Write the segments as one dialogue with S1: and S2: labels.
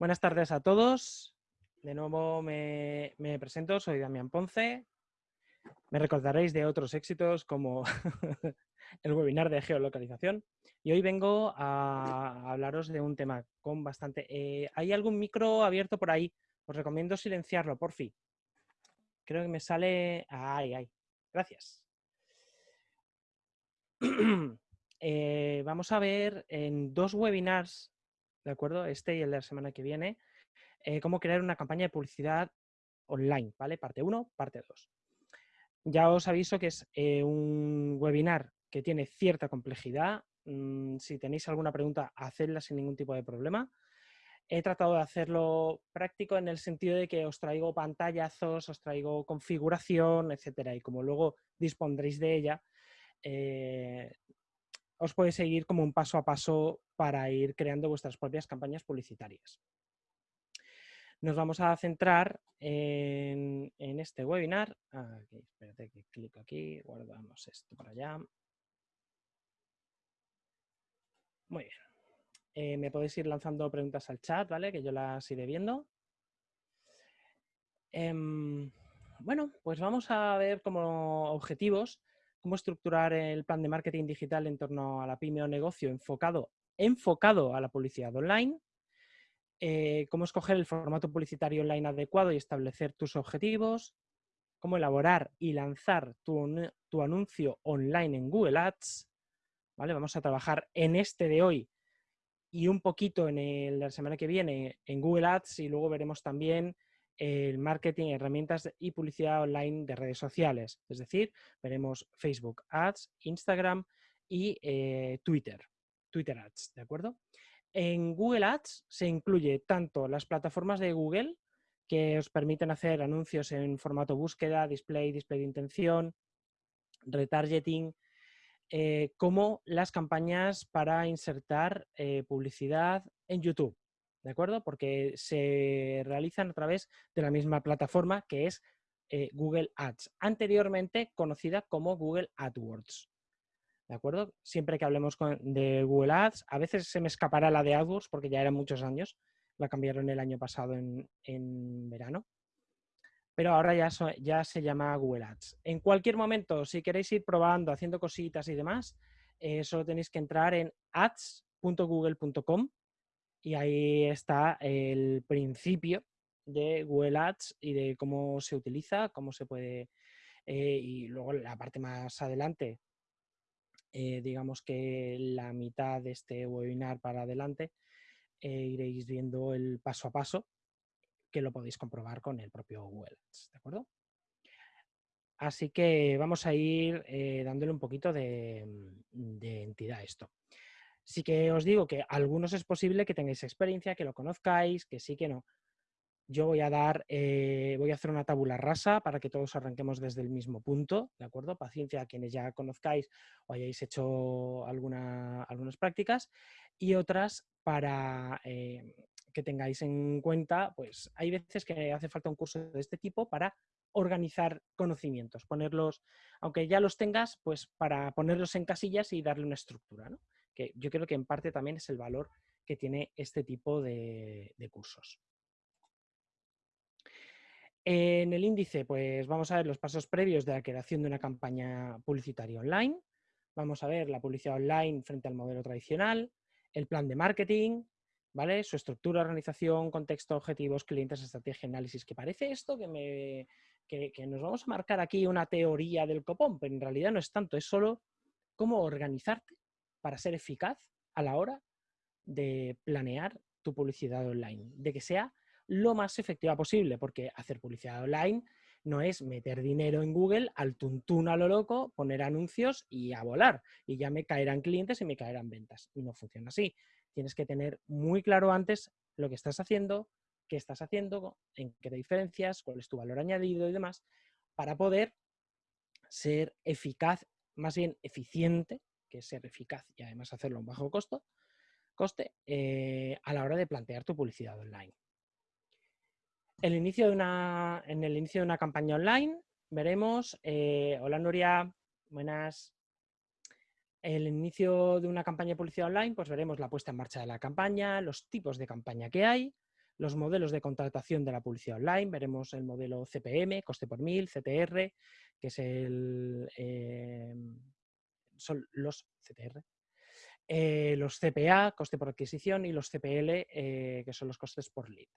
S1: Buenas tardes a todos. De nuevo me, presento, soy Damián Ponce. Me recordaréis de otros éxitos como el webinar de geolocalización. Y hoy vengo a hablaros de un tema con bastante... Eh, ¿Hay algún micro abierto por ahí? Os recomiendo silenciarlo, por fin. Creo que me sale... ¡Ay, ay! Gracias. Eh, vamos a ver en dos webinars ¿de acuerdo? Este y el de la semana que viene, eh, cómo crear una campaña de publicidad online, ¿vale? Parte 1, parte 2. Ya os aviso que es eh, un webinar que tiene cierta complejidad. Mm, si tenéis alguna pregunta, hacedla sin ningún tipo de problema. He tratado de hacerlo práctico en el sentido de que os traigo pantallazos, os traigo configuración, etcétera, y como luego dispondréis de ella, eh, os puede seguir como un paso a paso para ir creando vuestras propias campañas publicitarias. Nos vamos a centrar en, este webinar. espérate que clico aquí, guardamos esto para allá. Muy bien. Eh, me podéis ir lanzando preguntas al chat, ¿vale? Que yo las iré viendo. Em, bueno, pues vamos a ver como objetivos cómo estructurar el plan de marketing digital en torno a la pyme o negocio enfocado enfocado a la publicidad online, eh, cómo escoger el formato publicitario online adecuado y establecer tus objetivos, cómo elaborar y lanzar tu, anuncio online en Google Ads. ¿vale? Vamos a trabajar en este de hoy y un poquito en la semana que viene en Google Ads y luego veremos también el marketing, herramientas y publicidad online de redes sociales. Es decir, veremos Facebook Ads, Instagram y eh, Twitter. Twitter Ads, ¿de acuerdo? En Google Ads se incluye tanto las plataformas de Google, que os permiten hacer anuncios en formato búsqueda, display, display de intención, retargeting, eh, como las campañas para insertar eh, publicidad en YouTube, ¿de acuerdo? Porque se realizan a través de la misma plataforma que es eh, Google Ads, anteriormente conocida como Google AdWords. ¿De acuerdo? Siempre que hablemos de Google Ads, a veces se me escapará la de AdWords porque ya eran muchos años, la cambiaron el año pasado en, verano, pero ahora ya, ya se llama Google Ads. En cualquier momento, si queréis ir probando, haciendo cositas y demás, eh, solo tenéis que entrar en ads.google.com y ahí está el principio de Google Ads y de cómo se utiliza, cómo se puede... Eh, y luego la parte más adelante, eh, digamos que la mitad de este webinar para adelante, eh, iréis viendo el paso a paso que lo podéis comprobar con el propio Google ¿de acuerdo? Así que vamos a ir dándole un poquito de, mm, de, entidad a esto. Sí que os digo que algunos es posible que tengáis experiencia, que lo conozcáis, que sí, que no. Yo voy a dar, eh, voy a hacer una tabula rasa para que todos arranquemos desde el mismo punto, ¿de acuerdo? Paciencia a quienes ya conozcáis o hayáis hecho alguna, algunas prácticas y otras para eh, que tengáis en cuenta, pues hay veces que hace falta un curso de este tipo para organizar conocimientos, ponerlos, aunque ya los tengas, pues para ponerlos en casillas y darle una estructura, ¿no? Que yo creo que en parte también es el valor que tiene este tipo de cursos. En el índice, pues vamos a ver los pasos previos de la creación de una campaña publicitaria online. Vamos a ver la publicidad online frente al modelo tradicional, el plan de marketing, ¿vale? Su estructura, organización, contexto, objetivos, clientes, estrategia, análisis. Que parece esto que, que nos vamos a marcar aquí una teoría del copón, pero en realidad no es tanto, es solo cómo organizarte para ser eficaz a la hora de planear tu publicidad online, de que sea lo más efectiva posible, porque hacer publicidad online no es meter dinero en Google al tuntún a lo loco, poner anuncios y a volar. Y ya me caerán clientes y me caerán ventas. Y no funciona así. Tienes que tener muy claro antes lo que estás haciendo, qué estás haciendo, en qué te diferencias, cuál es tu valor añadido y demás, para poder ser eficaz, más bien eficiente, que es ser eficaz y además hacerlo a un bajo costo, coste, eh, a la hora de plantear tu publicidad online. El inicio de una, en el inicio de una campaña online veremos, eh, hola Nuria, buenas. El inicio de una campaña de publicidad online, pues veremos la puesta en marcha de la campaña, los tipos de campaña que hay, los modelos de contratación de la publicidad online. Veremos el modelo CPM, coste por mil, CTR, que es el, eh, son los CTR, eh, los CPA, coste por adquisición, y los CPL, eh, que son los costes por lead.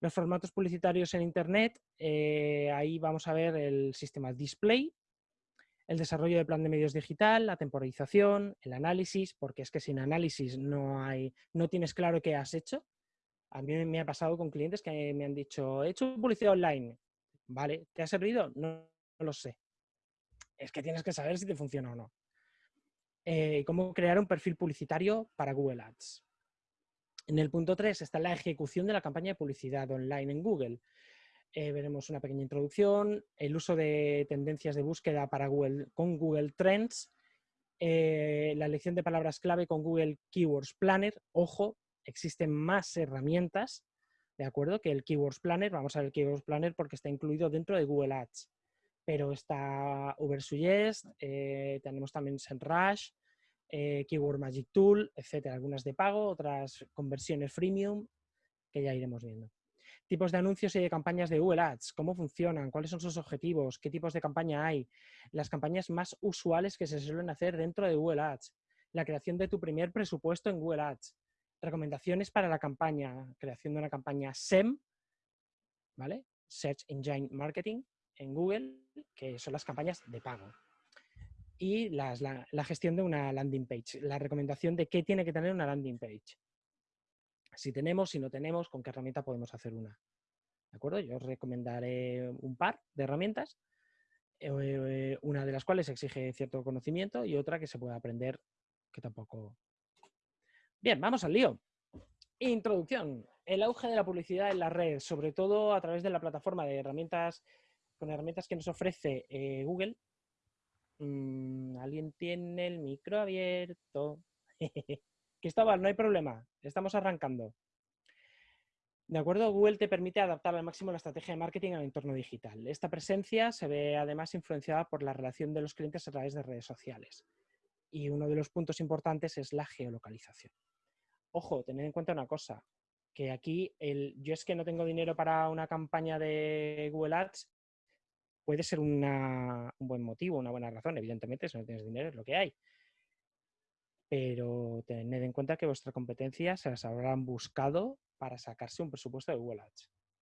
S1: Los formatos publicitarios en Internet, ahí vamos a ver el sistema display, el desarrollo de plan de medios digital, la temporización, el análisis, porque es que sin análisis no, hay, no tienes claro qué has hecho. A mí me ha pasado con clientes que me han dicho, he hecho publicidad online. Vale, ¿te ha servido? No, lo sé. Es que tienes que saber si te funciona o no. Eh, cómo crear un perfil publicitario para Google Ads. En el punto 3 está la ejecución de la campaña de publicidad online en Google. Eh, veremos una pequeña introducción, el uso de tendencias de búsqueda para Google, con Google Trends, eh, la elección de palabras clave con Google Keywords Planner. Ojo, existen más herramientas, ¿de acuerdo? Que el Keywords Planner. Vamos a ver el Keywords Planner porque está incluido dentro de Google Ads. Pero está Ubersuggest, eh, tenemos también SEMrush, eh, Keyword Magic Tool, etcétera. Algunas de pago, otras conversiones freemium, que ya iremos viendo. Tipos de anuncios y de campañas de Google Ads, cómo funcionan, cuáles son sus objetivos, qué tipos de campaña hay, las campañas más usuales que se suelen hacer dentro de Google Ads, la creación de tu primer presupuesto en Google Ads, recomendaciones para la campaña, creación de una campaña SEM, ¿vale? Search Engine Marketing en Google, que son las campañas de pago. Y la, gestión de una landing page, la recomendación de qué tiene que tener una landing page. Si tenemos, si no tenemos, con qué herramienta podemos hacer una. ¿De acuerdo? Yo os recomendaré un par de herramientas, eh, una de las cuales exige cierto conocimiento y otra que se puede aprender que tampoco Bien, vamos al lío. Introducción. El auge de la publicidad en la red, sobre todo a través de la plataforma de herramientas, con herramientas que nos ofrece eh, Google. Mm, ¿Alguien tiene el micro abierto? Cristóbal, no hay problema. Estamos arrancando. De acuerdo, Google te permite adaptar al máximo la estrategia de marketing al entorno digital. Esta presencia se ve además influenciada por la relación de los clientes a través de redes sociales. Y uno de los puntos importantes es la geolocalización. Ojo, tened en cuenta una cosa, que aquí el, yo es que no tengo dinero para una campaña de Google Ads, puede ser un buen motivo, una buena razón. Evidentemente, si no tienes dinero es lo que hay. Pero tened en cuenta que vuestra competencia se las habrán buscado para sacarse un presupuesto de Google.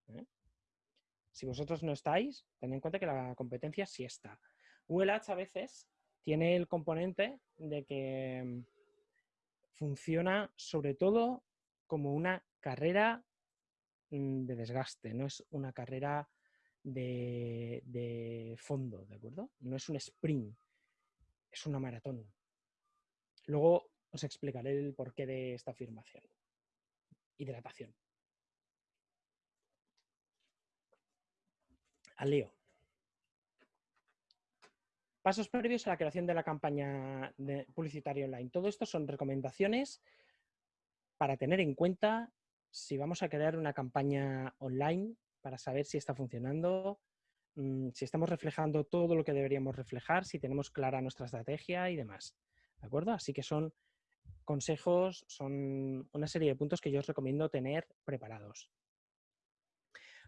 S1: ¿eh? Si vosotros no estáis, tened en cuenta que la competencia sí está. Google a veces tiene el componente de que funciona sobre todo como una carrera mm, de desgaste, no es una carrera de, fondo, ¿de acuerdo? No es un sprint, es una maratón. Luego os explicaré el porqué de esta afirmación. Hidratación. Al lío. Pasos previos a la creación de la campaña de publicitaria online. Todo esto son recomendaciones para tener en cuenta si vamos a crear una campaña online para saber si está funcionando, mm, si estamos reflejando todo lo que deberíamos reflejar, si tenemos clara nuestra estrategia y demás. ¿De acuerdo? Así que son consejos, son una serie de puntos que yo os recomiendo tener preparados.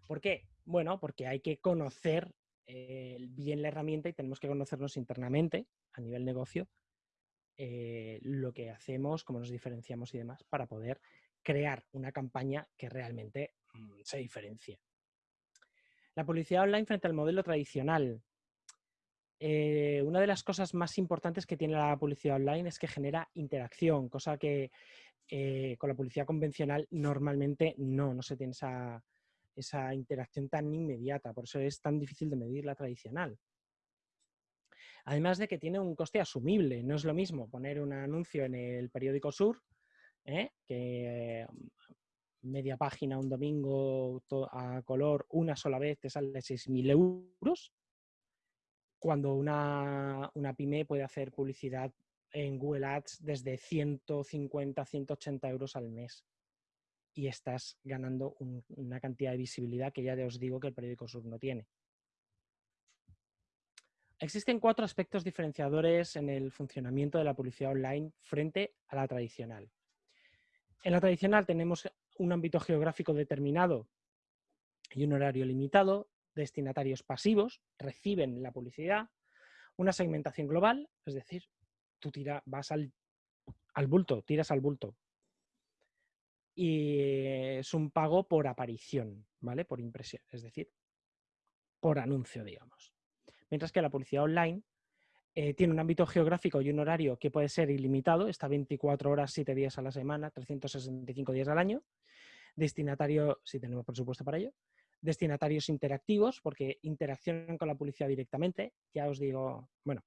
S1: ¿Por qué? Bueno, porque hay que conocer eh, bien la herramienta y tenemos que conocernos internamente a nivel negocio eh, lo que hacemos, cómo nos diferenciamos y demás para poder crear una campaña que realmente mm, se diferencie. La publicidad online frente al modelo tradicional. Eh, una de las cosas más importantes que tiene la publicidad online es que genera interacción, cosa que con la publicidad convencional normalmente no, no se tiene esa, esa interacción tan inmediata, por eso es tan difícil de medir la tradicional. Además de que tiene un coste asumible, no es lo mismo poner un anuncio en el periódico Sur, ¿eh? que media página un domingo a color una sola vez te sale 6.000 euros, cuando una, una pyme puede hacer publicidad en Google Ads desde 150, 180 euros al mes y estás ganando una cantidad de visibilidad que ya os digo que el periódico Sur no tiene. Existen cuatro aspectos diferenciadores en el funcionamiento de la publicidad online frente a la tradicional. En la tradicional tenemos un ámbito geográfico determinado y un horario limitado, destinatarios pasivos, reciben la publicidad, una segmentación global, es decir, tú tira, vas al, al bulto, tiras al bulto. Y es un pago por aparición, ¿vale? Por impresión, es decir, por anuncio, digamos. Mientras que la publicidad online eh, tiene un ámbito geográfico y un horario que puede ser ilimitado, está 24 horas, 7 días a la semana, 365 días al año. Destinatario, si tenemos presupuesto para ello. Destinatarios interactivos, porque interaccionan con la publicidad directamente. Ya os digo, bueno,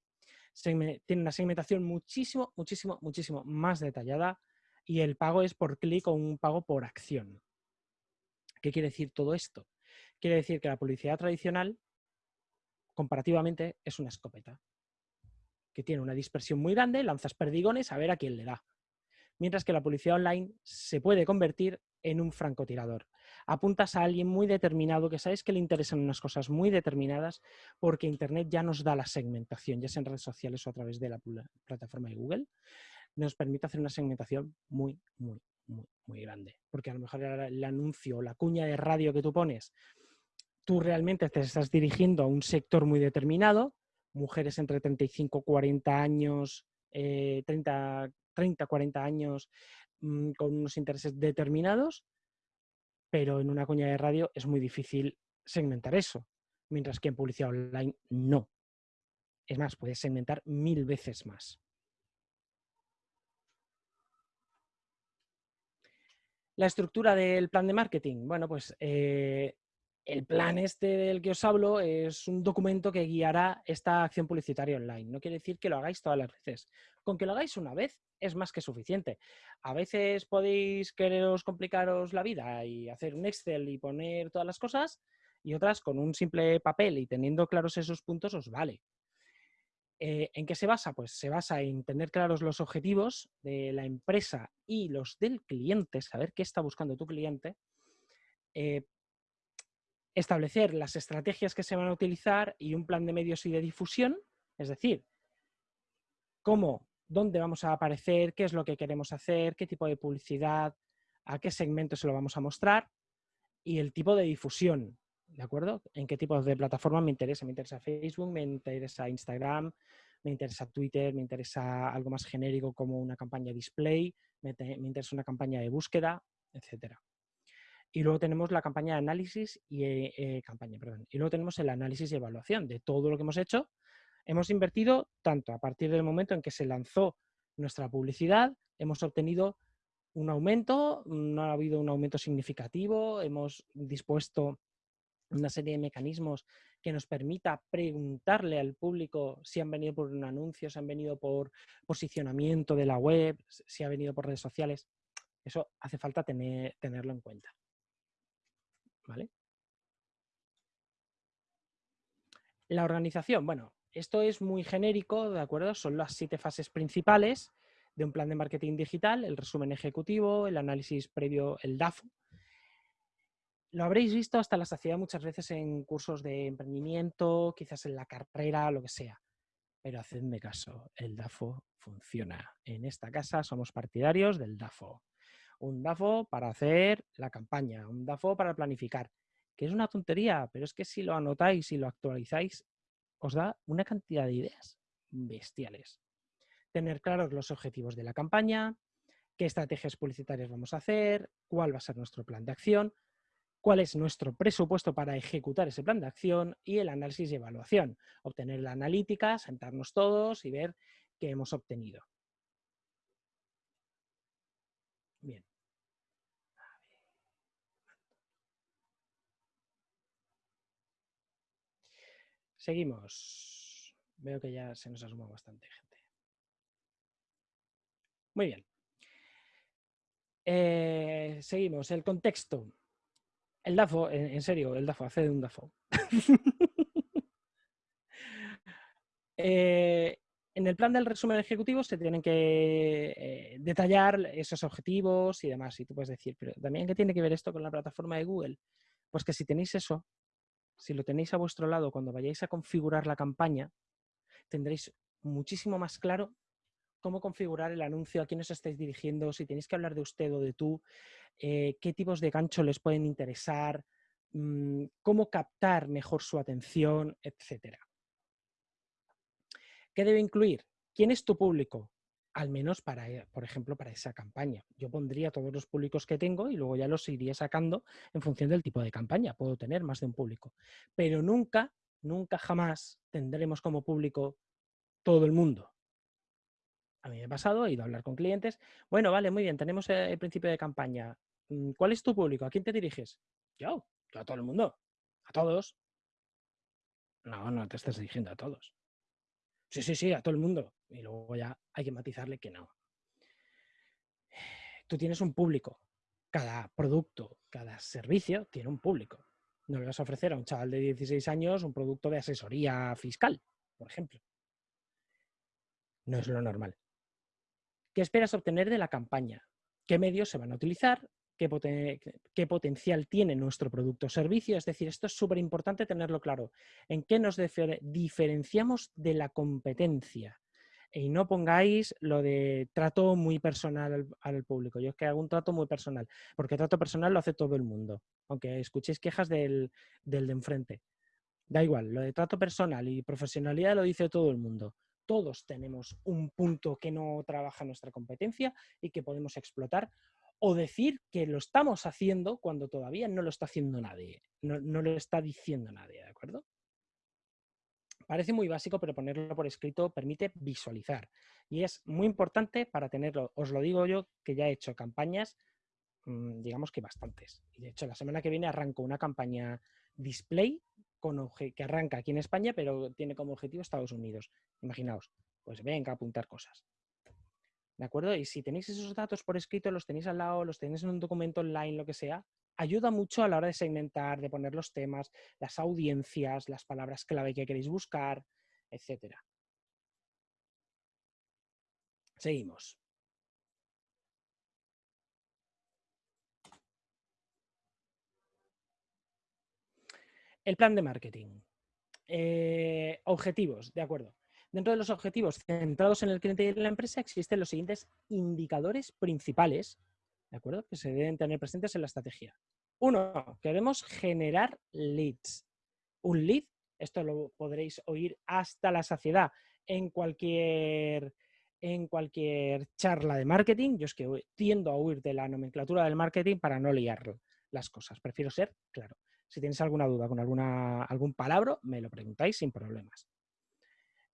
S1: tiene una segmentación muchísimo, muchísimo, muchísimo más detallada y el pago es por clic o un pago por acción. ¿Qué quiere decir todo esto? Quiere decir que la publicidad tradicional, comparativamente, es una escopeta tiene una dispersión muy grande, lanzas perdigones a ver a quién le da. Mientras que la publicidad online se puede convertir en un francotirador. Apuntas a alguien muy determinado que sabes que le interesan unas cosas muy determinadas porque Internet ya nos da la segmentación, ya sea en redes sociales o a través de la plataforma de Google, nos permite hacer una segmentación muy, muy, muy, muy grande. Porque a lo mejor el anuncio o la cuña de radio que tú pones, tú realmente te estás dirigiendo a un sector muy determinado, mujeres entre 35 40 años, 30, 30, 40 años, mm, con unos intereses determinados, pero en una cuña de radio es muy difícil segmentar eso, mientras que en publicidad online no. Es más, puedes segmentar mil veces más. La estructura del plan de marketing. Bueno, pues eh, el plan este del que os hablo es un documento que guiará esta acción publicitaria online. No quiere decir que lo hagáis todas las veces. Con que lo hagáis una vez es más que suficiente. A veces podéis quereros complicaros la vida y hacer un Excel y poner todas las cosas y otras con un simple papel y teniendo claros esos puntos os vale. Eh, ¿En qué se basa? Pues se basa en tener claros los objetivos de la empresa y los del cliente, saber qué está buscando tu cliente, eh, establecer las estrategias que se van a utilizar y un plan de medios y de difusión, es decir, cómo, dónde vamos a aparecer, qué es lo que queremos hacer, qué tipo de publicidad, a qué segmento se lo vamos a mostrar y el tipo de difusión, ¿de acuerdo? En qué tipo de plataforma me interesa. Me interesa Facebook, me interesa Instagram, me interesa Twitter, me interesa algo más genérico como una campaña display, me, me interesa una campaña de búsqueda, etcétera. Y luego tenemos la campaña de análisis y eh, eh, campaña, perdón. Y luego tenemos el análisis y evaluación de todo lo que hemos hecho. Hemos invertido tanto a partir del momento en que se lanzó nuestra publicidad, hemos obtenido un aumento, no ha habido un aumento significativo, hemos dispuesto una serie de mecanismos que nos permita preguntarle al público si han venido por un anuncio, si han venido por posicionamiento de la web, si ha venido por redes sociales. Eso hace falta tener, tenerlo en cuenta. La organización, bueno, esto es muy genérico, ¿de acuerdo? Son las siete fases principales de un plan de marketing digital, el resumen ejecutivo, el análisis previo, el DAFO. Lo habréis visto hasta la saciedad muchas veces en cursos de emprendimiento, quizás en la carrera, lo que sea. Pero hacedme caso, el DAFO funciona. En esta casa somos partidarios del DAFO un DAFO para hacer la campaña, un DAFO para planificar, que es una tontería, pero es que si lo anotáis y lo actualizáis, os da una cantidad de ideas bestiales. Tener claros los objetivos de la campaña, qué estrategias publicitarias vamos a hacer, cuál va a ser nuestro plan de acción, cuál es nuestro presupuesto para ejecutar ese plan de acción y el análisis y evaluación. Obtener la analítica, sentarnos todos y ver qué hemos obtenido. Bien. Seguimos. Veo que ya se nos ha sumado bastante gente. Muy bien. Eh, seguimos. El contexto. El DAFO, en, serio, el DAFO, hace de un DAFO. Eh, en el plan del resumen ejecutivo se tienen que eh, detallar esos objetivos y demás. Y tú puedes decir, pero también, ¿qué tiene que ver esto con la plataforma de Google? Pues que si tenéis eso, si lo tenéis a vuestro lado cuando vayáis a configurar la campaña, tendréis muchísimo más claro cómo configurar el anuncio, a quién os estáis dirigiendo, si tenéis que hablar de usted o de tú, eh, qué tipos de gancho les pueden interesar, mm, cómo captar mejor su atención, etc. ¿Qué debe incluir? ¿Quién es tu público? Al menos para, eh, por ejemplo, para esa campaña. Yo pondría todos los públicos que tengo y luego ya los iría sacando en función del tipo de campaña. Puedo tener más de un público. Pero nunca, nunca jamás tendremos como público todo el mundo. A mí me ha pasado, he ido a hablar con clientes. Bueno, vale, muy bien, tenemos el principio de campaña. Mm, ¿Cuál es tu público? ¿A quién te diriges? Yo, yo a todo el mundo. A todos. No, no te estás dirigiendo a todos. Sí, sí, sí, a todo el mundo. Y luego ya hay que matizarle que no. Tú tienes un público. Cada producto, cada servicio tiene un público. No le vas a ofrecer a un chaval de 16 años un producto de asesoría fiscal, por ejemplo. No es lo normal. ¿Qué esperas obtener de la campaña? ¿Qué medios se van a utilizar? ¿Qué, potencial tiene nuestro producto o servicio? Es decir, esto es súper importante tenerlo claro. ¿En qué nos diferenciamos de la competencia? Y no pongáis lo de trato muy personal al, público. Yo es que hago un trato muy personal, porque trato personal lo hace todo el mundo, aunque escuchéis quejas del, del de enfrente. Da igual, lo de trato personal y profesionalidad lo dice todo el mundo todos tenemos un punto que no trabaja nuestra competencia y que podemos explotar o decir que lo estamos haciendo cuando todavía no lo está haciendo nadie, no, lo está diciendo nadie, ¿de acuerdo? Parece muy básico, pero ponerlo por escrito permite visualizar. Y es muy importante para tenerlo. Os lo digo yo, que ya he hecho campañas, mm, digamos que bastantes. Y de hecho, la semana que viene arranco una campaña display que arranca aquí en España, pero tiene como objetivo Estados Unidos. Imaginaos, pues venga a apuntar cosas. ¿De acuerdo? Y si tenéis esos datos por escrito, los tenéis al lado, los tenéis en un documento online, lo que sea, ayuda mucho a la hora de segmentar, de poner los temas, las audiencias, las palabras clave que queréis buscar, etc. Seguimos. El plan de marketing. Eh, objetivos, de acuerdo. Dentro de los objetivos centrados en el cliente y en la empresa existen los siguientes indicadores principales, ¿de acuerdo? Que se deben tener presentes en la estrategia. Uno, queremos generar leads. Un lead, esto lo podréis oír hasta la saciedad en cualquier, en cualquier charla de marketing. Yo es que tiendo a huir de la nomenclatura del marketing para no liar las cosas. Prefiero ser claro. Si tenéis alguna duda con alguna, algún palabra, me lo preguntáis sin problemas.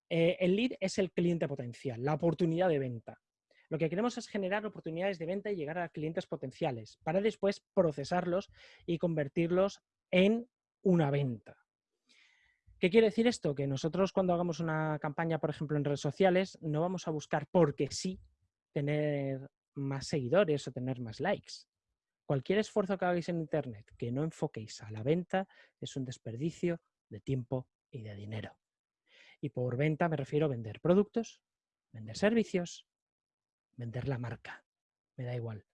S1: Eh, el lead es el cliente potencial, la oportunidad de venta. Lo que queremos es generar oportunidades de venta y llegar a clientes potenciales para después procesarlos y convertirlos en una venta. ¿Qué quiere decir esto? Que nosotros cuando hagamos una campaña, por ejemplo, en redes sociales, no vamos a buscar porque sí tener más seguidores o tener más likes. Cualquier esfuerzo que hagáis en Internet que no enfoquéis a la venta es un desperdicio de tiempo y de dinero. Y por venta me refiero a vender productos, vender servicios, vender la marca. Me da igual.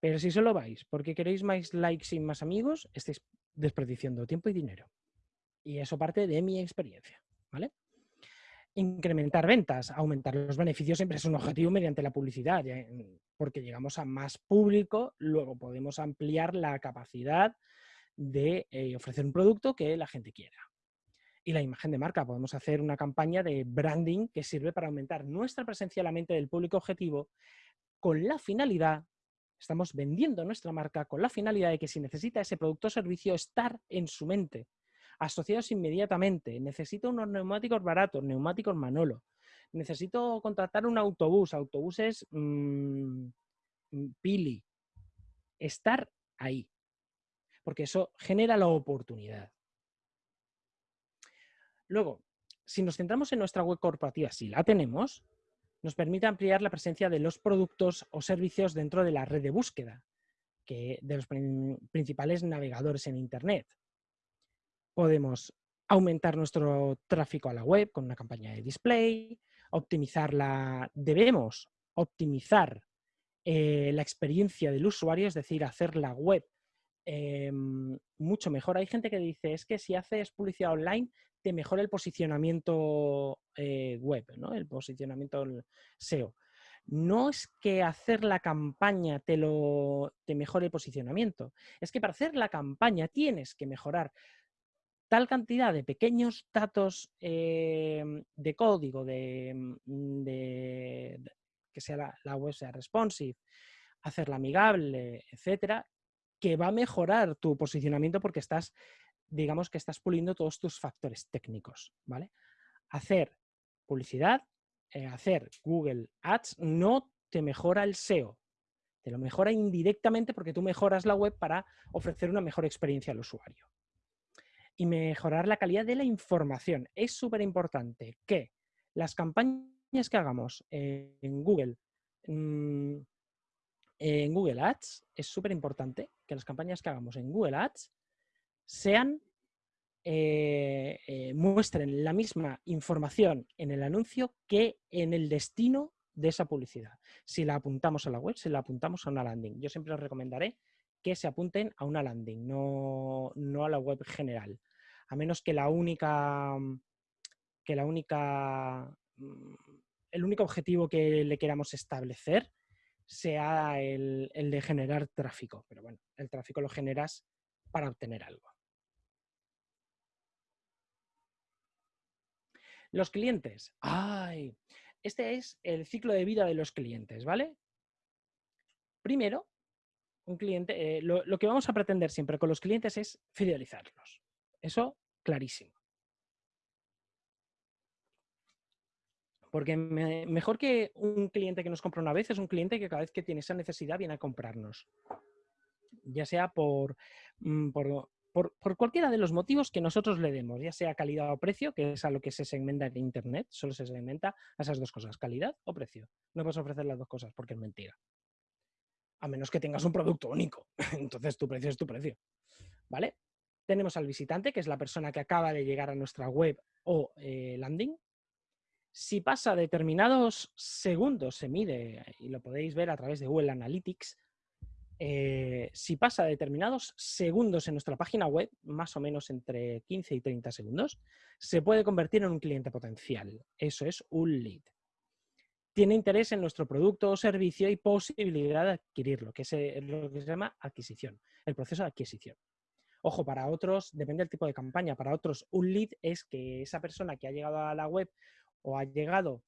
S1: Pero si solo vais porque queréis más likes y más amigos, estáis desperdiciando tiempo y dinero. Y eso parte de mi experiencia. ¿vale? incrementar ventas, aumentar los beneficios siempre es un objetivo mediante la publicidad, porque llegamos a más público, luego podemos ampliar la capacidad de eh, ofrecer un producto que la gente quiera. Y la imagen de marca, podemos hacer una campaña de branding que sirve para aumentar nuestra presencia en la mente del público objetivo con la finalidad, estamos vendiendo nuestra marca con la finalidad de que si necesita ese producto o servicio, estar en su mente asociados inmediatamente. Necesito unos neumáticos baratos, neumáticos Manolo. Necesito contratar un autobús, autobuses mm, mm, Pili. Estar ahí. Porque eso genera la oportunidad. Luego, si nos centramos en nuestra web corporativa, si la tenemos, nos permite ampliar la presencia de los productos o servicios dentro de la red de búsqueda que de los principales navegadores en Internet podemos aumentar nuestro tráfico a la web con una campaña de display, optimizarla, debemos optimizar eh, la experiencia del usuario, es decir, hacer la web em, mucho mejor. Hay gente que dice, es que si haces publicidad online, te mejora el posicionamiento eh, web, ¿no? el posicionamiento SEO. no es que hacer la campaña te, lo, te mejore el posicionamiento, es que para hacer la campaña tienes que mejorar tal cantidad de pequeños datos em, de código, de, mm, que sea la, web sea responsive, hacerla amigable, etcétera, que va a mejorar tu posicionamiento porque estás, digamos que estás puliendo todos tus factores técnicos, ¿vale? Hacer publicidad, eh, hacer Google Ads no te mejora el SEO, te lo mejora indirectamente porque tú mejoras la web para ofrecer una mejor experiencia al usuario y mejorar la calidad de la información. Es súper importante que las campañas que hagamos en Google, mm, en Google Ads, es súper importante que las campañas que hagamos en Google Ads sean, eh, eh, muestren la misma información en el anuncio que en el destino de esa publicidad. Si la apuntamos a la web, si la apuntamos a una landing. Yo siempre os recomendaré que se apunten a una landing, no, no a la web general. A menos que la única, que la única, mm, el único objetivo que le queramos establecer sea el, el de generar tráfico. Pero bueno, el tráfico lo generas para obtener algo. Los clientes. ¡Ay! Este es el ciclo de vida de los clientes, ¿vale? Primero, un cliente, eh, lo, que vamos a pretender siempre con los clientes es fidelizarlos. Eso, clarísimo. Porque mejor que un cliente que nos compra una vez es un cliente que cada vez que tiene esa necesidad viene a comprarnos. Ya sea por, mm, por, por, cualquiera de los motivos que nosotros le demos, ya sea calidad o precio, que es a lo que se segmenta en Internet, solo se segmenta a esas dos cosas, calidad o precio. No puedes ofrecer las dos cosas porque es mentira a menos que tengas un producto único. Entonces tu precio es tu precio. ¿Vale? Tenemos al visitante, que es la persona que acaba de llegar a nuestra web o eh, landing. Si pasa determinados segundos, se mide, y lo podéis ver a través de Google Analytics, eh, si pasa determinados segundos en nuestra página web, más o menos entre 15 y 30 segundos, se puede convertir en un cliente potencial. Eso es un lead tiene interés en nuestro producto o servicio y posibilidad de adquirirlo, que es lo que se llama adquisición, el proceso de adquisición. Ojo, para otros, depende del tipo de campaña, para otros un lead es que esa persona que ha llegado a la web o ha llegado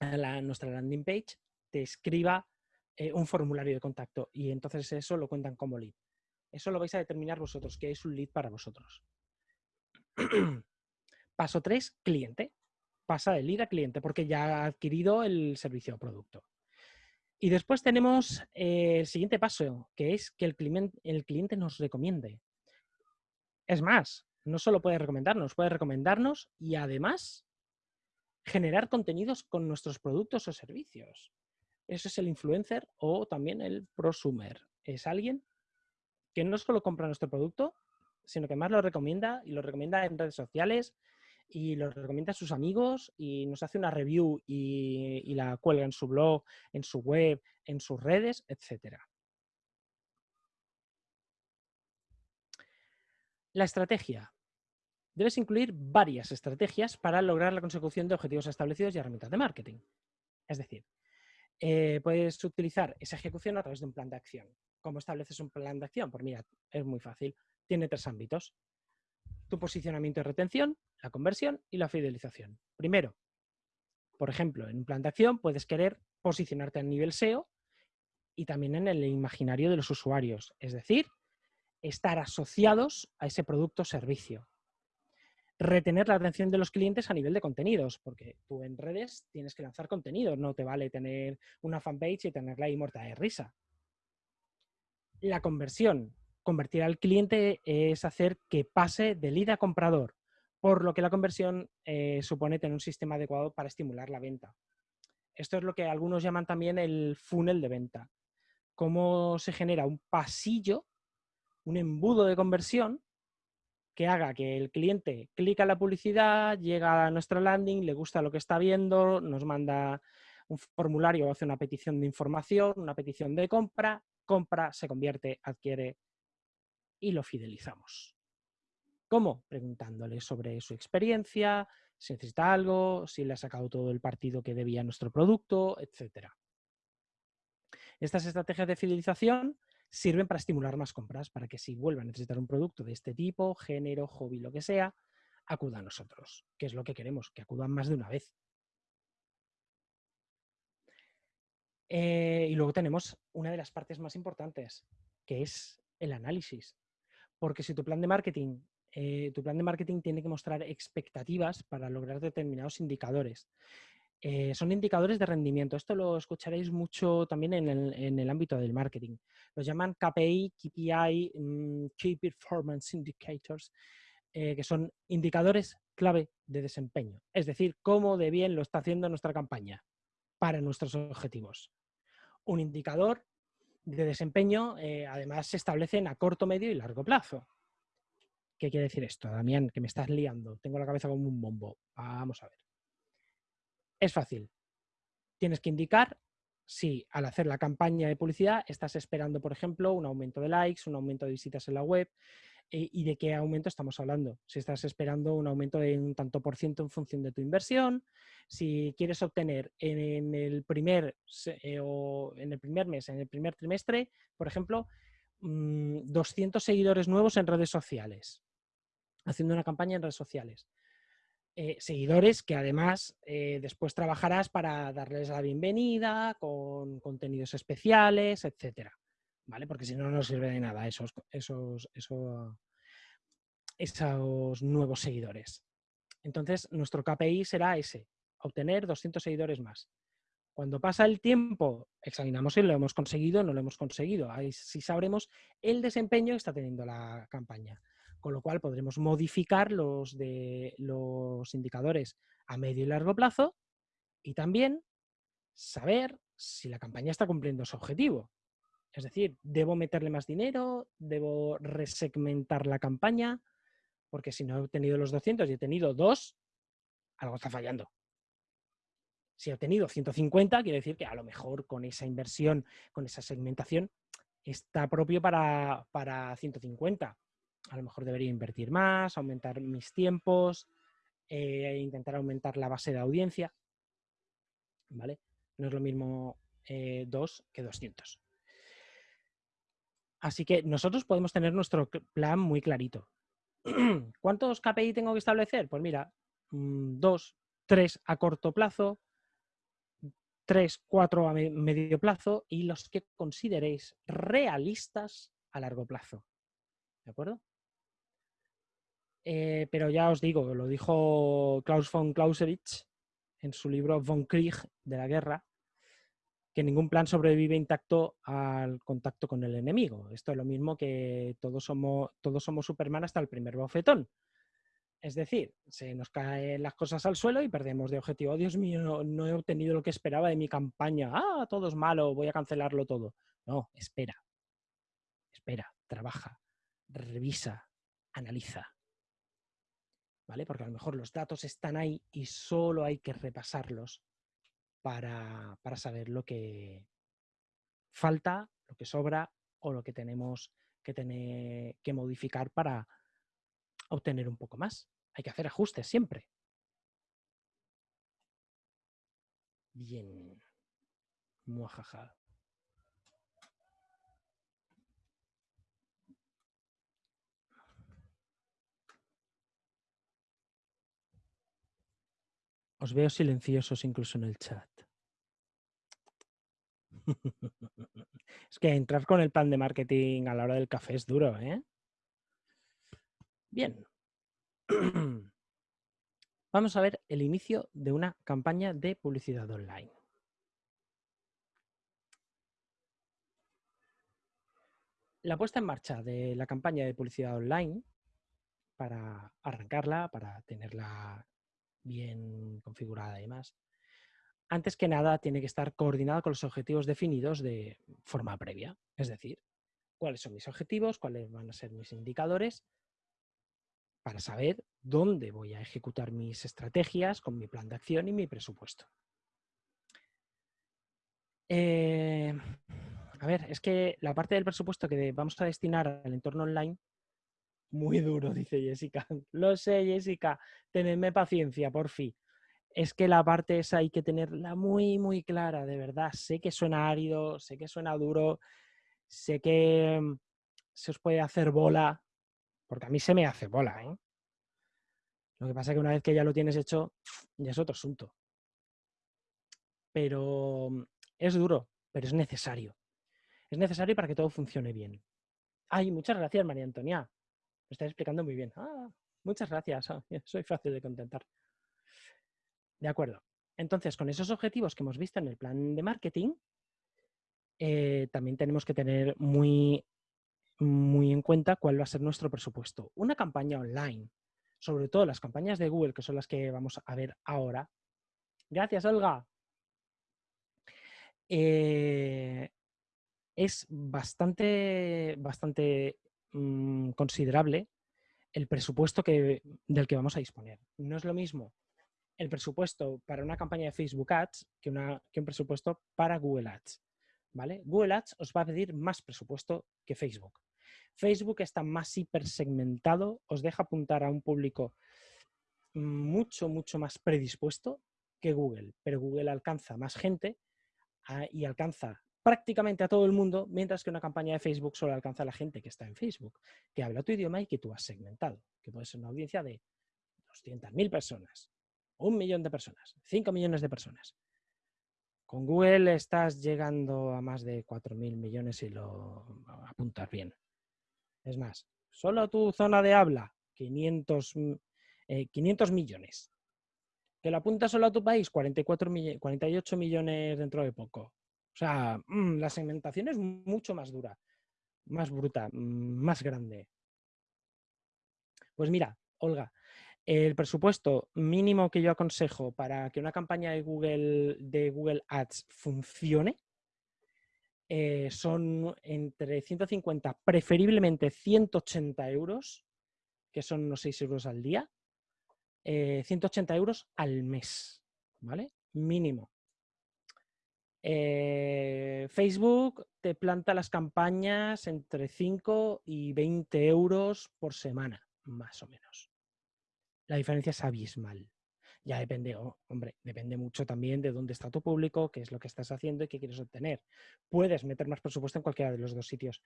S1: a, nuestra landing page te escriba eh, un formulario de contacto y entonces eso lo cuentan como lead. Eso lo vais a determinar vosotros, que es un lead para vosotros. Paso 3, cliente pasa de lead a cliente porque ya ha adquirido el servicio o producto. Y después tenemos eh, el siguiente paso, que es que el el cliente nos recomiende. Es más, no solo puede recomendarnos, puede recomendarnos y además generar contenidos con nuestros productos o servicios. Eso es el influencer o también el prosumer. Es alguien que no solo compra nuestro producto, sino que más lo recomienda y lo recomienda en redes sociales, y lo recomienda a sus amigos y nos hace una review y, la cuelga en su blog, en su web, en sus redes, etc. La estrategia. Debes incluir varias estrategias para lograr la consecución de objetivos establecidos y herramientas de marketing. Es decir, eh, puedes utilizar esa ejecución a través de un plan de acción. ¿Cómo estableces un plan de acción? Pues mira, es muy fácil. Tiene tres ámbitos tu posicionamiento y retención, la conversión y la fidelización. Primero, por ejemplo, en un plan de acción puedes querer posicionarte a nivel SEO y también en el imaginario de los usuarios, es decir, estar asociados a ese producto o servicio. Retener la atención de los clientes a nivel de contenidos, porque tú en redes tienes que lanzar contenido, no te vale tener una fanpage y tenerla ahí muerta de risa. La conversión, convertir al cliente es hacer que pase de lead a comprador, por lo que la conversión eh, supone tener un sistema adecuado para estimular la venta. Esto es lo que algunos llaman también el funnel de venta. Cómo se genera un pasillo, un embudo de conversión que haga que el cliente clica la publicidad, llega a nuestra landing, le gusta lo que está viendo, nos manda un formulario o hace una petición de información, una petición de compra, compra, se convierte, adquiere y lo fidelizamos. ¿Cómo? Preguntándole sobre su experiencia, si necesita algo, si le ha sacado todo el partido que debía a nuestro producto, etc. Estas estrategias de fidelización sirven para estimular más compras, para que si vuelvan a necesitar un producto de este tipo, género, hobby, lo que sea, acudan a nosotros, que es lo que queremos, que acudan más de una vez. Eh, y luego tenemos una de las partes más importantes, que es el análisis. Porque si tu plan de marketing, eh, tu plan de marketing tiene que mostrar expectativas para lograr determinados indicadores. Eh, son indicadores de rendimiento. Esto lo escucharéis mucho también en el, ámbito del marketing. Los llaman KPI, KPI, mm, Key Performance Indicators, que son indicadores clave de desempeño. Es decir, cómo de bien lo está haciendo nuestra campaña para nuestros objetivos. Un indicador de desempeño, eh, además, se establecen a corto, medio y largo plazo. ¿Qué quiere decir esto, Damián? Que me estás liando. Tengo la cabeza como un bombo. Vamos a ver. Es fácil. Tienes que indicar si al hacer la campaña de publicidad estás esperando, por ejemplo, un aumento de likes, un aumento de visitas en la web, eh, y de qué aumento estamos hablando. Si estás esperando un aumento de un tanto por ciento en función de tu inversión, si quieres obtener en, el primer eh, o en el primer mes, en el primer trimestre, por ejemplo, 200 mm, seguidores nuevos en redes sociales, haciendo una campaña en redes sociales. Eh, seguidores que además después trabajarás para darles la bienvenida con contenidos especiales, etcétera. ¿vale? Porque si no, no sirve de nada esos, esos, esos, esos nuevos seguidores. Entonces, nuestro KPI será ese, obtener 200 seguidores más. Cuando pasa el tiempo, examinamos si lo hemos conseguido o no lo hemos conseguido. Ahí sí sabremos el desempeño que está teniendo la campaña. Con lo cual podremos modificar los, de, los indicadores a medio y largo plazo y también saber si la campaña está cumpliendo su objetivo. Es decir, ¿debo meterle más dinero? ¿Debo resegmentar la campaña? Porque si no he obtenido los 200 y he tenido dos, algo está fallando. Si he obtenido 150, quiere decir que a lo mejor con esa inversión, con esa segmentación, está propio para, para 150. A lo mejor debería invertir más, aumentar mis tiempos, e intentar aumentar la base de audiencia. ¿Vale? No es lo mismo eh, dos que 200. Así que nosotros podemos tener nuestro plan muy clarito. ¿Cuántos KPI tengo que establecer? Pues mira, mm, dos, tres a corto plazo, tres, cuatro a medio plazo y los que consideréis realistas a largo plazo. ¿De acuerdo? Eh, pero ya os digo, lo dijo Klaus von Clausewitz en su libro Von Krieg de la guerra, que ningún plan sobrevive intacto al contacto con el enemigo. Esto es lo mismo que todos somos, todos somos Superman hasta el primer bofetón. Es decir, se nos caen las cosas al suelo y perdemos de objetivo. Oh, Dios mío, no, he obtenido lo que esperaba de mi campaña. Ah, todo es malo, voy a cancelarlo todo. No, espera. Espera, trabaja, revisa, analiza. ¿Vale? Porque a lo mejor los datos están ahí y solo hay que repasarlos para, saber lo que falta, lo que sobra o lo que tenemos que, tener, que modificar para obtener un poco más. Hay que hacer ajustes siempre. Bien. Muajaja. Os veo silenciosos incluso en el chat. es que entrar con el plan de marketing a la hora del café es duro, ¿eh? Bien. Vamos a ver el inicio de una campaña de publicidad online. La puesta en marcha de la campaña de publicidad online, para arrancarla, para tenerla bien configurada y más, antes que nada tiene que estar coordinada con los objetivos definidos de forma previa. Es decir, cuáles son mis objetivos, cuáles van a ser mis indicadores, para saber dónde voy a ejecutar mis estrategias con mi plan de acción y mi presupuesto. Eh, a ver, es que la parte del presupuesto que vamos a destinar al entorno online, muy duro, dice Jessica. Lo sé, Jessica, tenedme paciencia, por fin. es que la parte esa hay que tenerla muy, muy clara, de verdad. Sé que suena árido, sé que suena duro, sé que mm, se os puede hacer bola, porque a mí se me hace bola, ¿eh? Lo que pasa es que una vez que ya lo tienes hecho, ya es otro asunto. Pero mm, es duro, pero es necesario. Es necesario para que todo funcione bien. Ay, muchas gracias, María Antonia. Me estás explicando muy bien. Ah, muchas gracias. Ah, soy fácil de contentar. De acuerdo. Entonces, con esos objetivos que hemos visto en el plan de marketing, eh, también tenemos que tener muy, muy en cuenta cuál va a ser nuestro presupuesto. Una campaña online, sobre todo las campañas de Google, que son las que vamos a ver ahora. Gracias, Olga. Eh, es bastante, bastante mm, considerable el presupuesto que, del que vamos a disponer. No es lo mismo el presupuesto para una campaña de Facebook Ads que, una, que un presupuesto para Google Ads. ¿vale? Google Ads os va a pedir más presupuesto que Facebook. Facebook está más hipersegmentado, os deja apuntar a un público mucho, mucho más predispuesto que Google, pero Google alcanza más gente ah, y alcanza prácticamente a todo el mundo, mientras que una campaña de Facebook solo alcanza a la gente que está en Facebook, que habla tu idioma y que tú has segmentado, que puede ser una audiencia de 200.000 personas, un millón de personas, 5 millones de personas. Con Google estás llegando a más de 4.000 millones y lo apuntas bien. Es más, solo tu zona de habla, 500, 500 mm, eh, millones. Que lo apuntas solo a tu país, 44 48 millones dentro de poco. O sea, mm, la segmentación es mucho más dura, más bruta, mm, más grande. Pues mira, Olga, el presupuesto mínimo que yo aconsejo para que una campaña de Google, de Google Ads funcione eh, son entre 150, preferiblemente 180 euros, que son unos 6 euros al día, 180 eh, euros al mes, ¿vale? Mínimo. Eh, Facebook te planta las campañas entre 5 y 20 euros por semana, más o menos la diferencia es abismal. Ya depende, hombre, depende mucho también de dónde está tu público, qué es lo que estás haciendo y qué quieres obtener. Puedes meter más presupuesto en cualquiera de los dos sitios,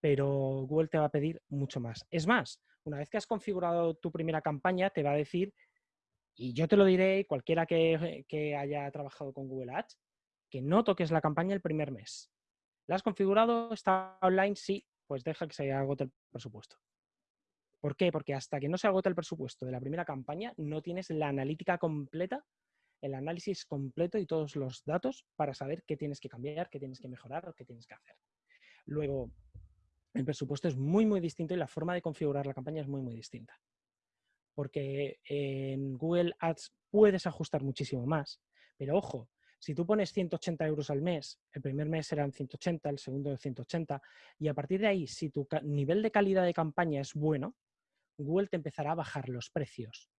S1: pero Google te va a pedir mucho más. Es más, una vez que has configurado tu primera campaña, te va a decir, y yo te lo diré, cualquiera que, que haya trabajado con Google Ads, que no toques la campaña el primer mes. ¿La has configurado? ¿Está online? Sí, pues deja que se agote el presupuesto. ¿Por qué? Porque hasta que no se agota el presupuesto de la primera campaña, no tienes la analítica completa, el análisis completo y todos los datos para saber qué tienes que cambiar, qué tienes que mejorar qué tienes que hacer. Luego, el presupuesto es muy, muy distinto y la forma de configurar la campaña es muy, muy distinta. Porque en Google Ads puedes ajustar muchísimo más, pero ojo, si tú pones 180 euros al mes, el primer mes serán 180, el segundo 180, y a partir de ahí, si tu nivel de calidad de campaña es bueno, Google te empezará a bajar los precios.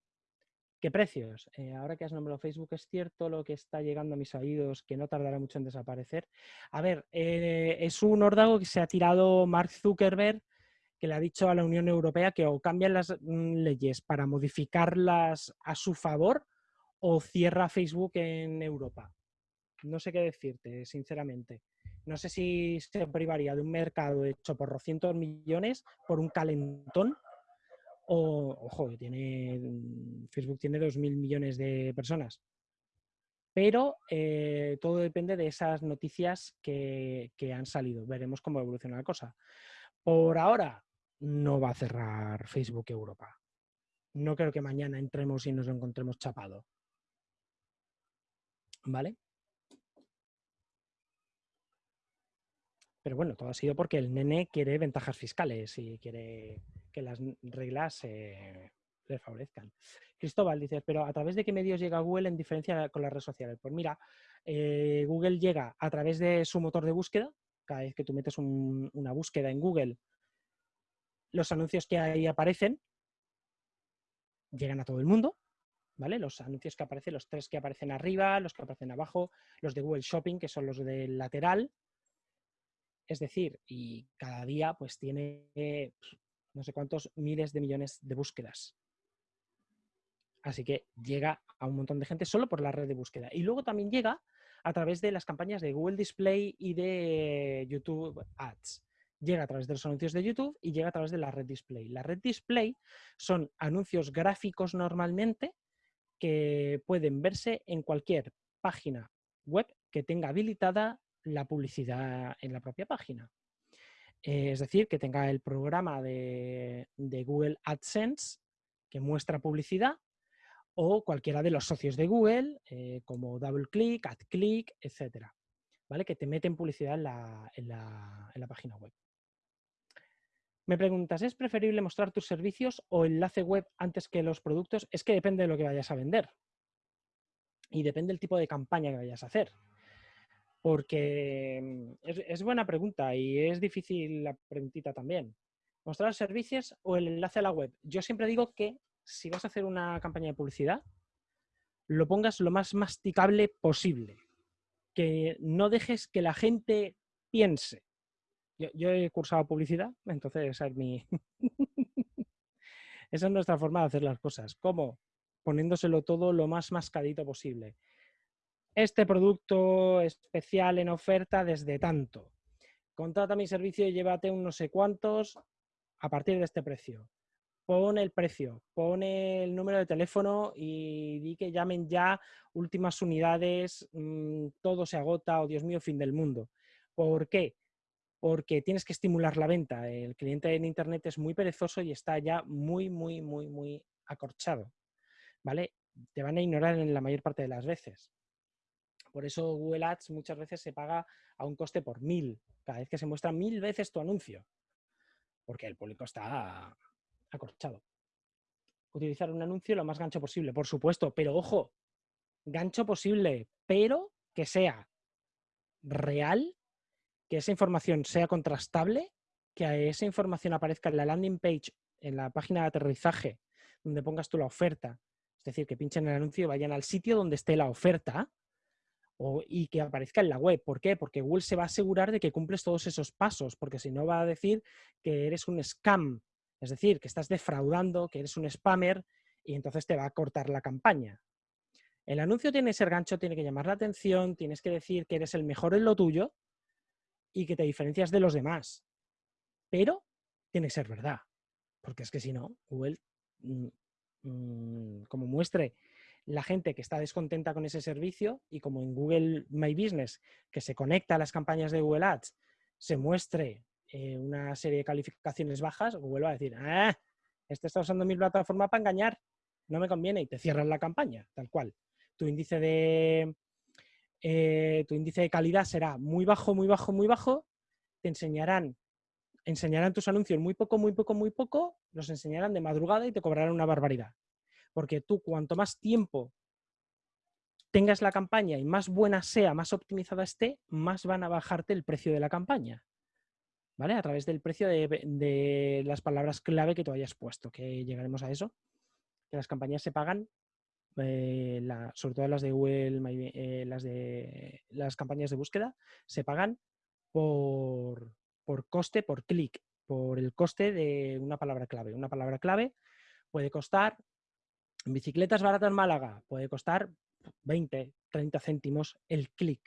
S1: ¿Qué precios? Eh, ahora que has nombrado Facebook, es cierto lo que está llegando a mis oídos, que no tardará mucho en desaparecer. A ver, eh, es un órdago que se ha tirado Mark Zuckerberg, que le ha dicho a la Unión Europea que o cambian las mm, leyes para modificarlas a su favor o cierra Facebook en Europa. No sé qué decirte, sinceramente. No sé si se privaría de un mercado hecho por 200 millones por un calentón ojo, tiene, mm, Facebook tiene 2.000 millones de personas. Pero eh, todo depende de esas noticias que, han salido. Veremos cómo evoluciona la cosa. Por ahora, no va a cerrar Facebook Europa. No creo que mañana entremos y nos encontremos chapado. ¿Vale? Pero bueno, todo ha sido porque el nene quiere ventajas fiscales y quiere que las reglas les favorezcan. Cristóbal dice, pero ¿a través de qué medios llega Google en diferencia con las redes sociales? Pues mira, eh, Google llega a través de su motor de búsqueda. Cada vez que tú metes una búsqueda en Google, los anuncios que ahí aparecen llegan a todo el mundo. ¿Vale? Los anuncios que aparecen, los tres que aparecen arriba, los que aparecen abajo, los de Google Shopping, que son los del lateral, es decir, y cada día pues tiene no sé cuántos miles de millones de búsquedas. Así que llega a un montón de gente solo por la red de búsqueda. Y luego también llega a través de las campañas de Google Display y de YouTube Ads. Llega a través de los anuncios de YouTube y llega a través de la red Display. La red Display son anuncios gráficos normalmente que pueden verse en cualquier página web que tenga habilitada la publicidad en la propia página. Eh, es decir, que tenga el programa de, Google AdSense que muestra publicidad o cualquiera de los socios de Google, eh, como DoubleClick, AdClick, etcétera, ¿vale? que te meten publicidad en la, página web. Me preguntas, ¿es preferible mostrar tus servicios o enlace web antes que los productos? Es que depende de lo que vayas a vender. Y depende del tipo de campaña que vayas a hacer. Porque mm, es, buena pregunta y es difícil la preguntita también. ¿Mostrar servicios o el enlace a la web? Yo siempre digo que si vas a hacer una campaña de publicidad, lo pongas lo más masticable posible. Que no dejes que la gente piense. Yo, he cursado publicidad, entonces esa es mi... esa es nuestra forma de hacer las cosas. ¿Cómo? Poniéndoselo todo lo más mascadito posible este producto especial en oferta desde tanto. Contrata mi servicio y llévate un no sé cuántos a partir de este precio. Pon el precio, pone el número de teléfono y di que llamen ya últimas unidades, mm, todo se agota o oh, Dios mío, fin del mundo. ¿Por qué? Porque tienes que estimular la venta. El cliente en Internet es muy perezoso y está ya muy, muy, muy, muy acorchado. ¿Vale? Te van a ignorar en la mayor parte de las veces. Por eso Google Ads muchas veces se paga a un coste por mil, cada vez que se muestra mil veces tu anuncio, porque el público está acorchado. Utilizar un anuncio lo más gancho posible, por supuesto, pero ojo, gancho posible, pero que sea real, que esa información sea contrastable, que esa información aparezca en la landing page, en la página de aterrizaje, donde pongas tú la oferta. Es decir, que pinchen el anuncio y vayan al sitio donde esté la oferta y que aparezca en la web. ¿Por qué? Porque Google se va a asegurar de que cumples todos esos pasos, porque si no va a decir que eres un scam, es decir, que estás defraudando, que eres un spammer y entonces te va a cortar la campaña. El anuncio tiene que ser gancho, tiene que llamar la atención, tienes que decir que eres el mejor en lo tuyo y que te diferencias de los demás. Pero tiene que ser verdad, porque es que si no, Google, mm, mm, como muestre la gente que está descontenta con ese servicio y como en Google My Business, que se conecta a las campañas de Google Ads, se muestre eh, una serie de calificaciones bajas, Google va a decir, ah, este está usando mi plataforma para engañar, no me conviene y te cierran la campaña, tal cual. Tu índice de, eh, tu índice de calidad será muy bajo, muy bajo, muy bajo, te enseñarán enseñarán tus anuncios muy poco, muy poco, muy poco, los enseñarán de madrugada y te cobrarán una barbaridad. Porque tú cuanto más tiempo tengas la campaña y más buena sea, más optimizada esté, más van a bajarte el precio de la campaña. ¿Vale? A través del precio de, las palabras clave que tú hayas puesto, que llegaremos a eso. Que las campañas se pagan, eh, sobre todo las de Google, eh, las de las campañas de búsqueda, se pagan por, por coste, por clic, por el coste de una palabra clave. Una palabra clave puede costar Bicicletas baratas en Málaga puede costar 20, 30 céntimos el clic.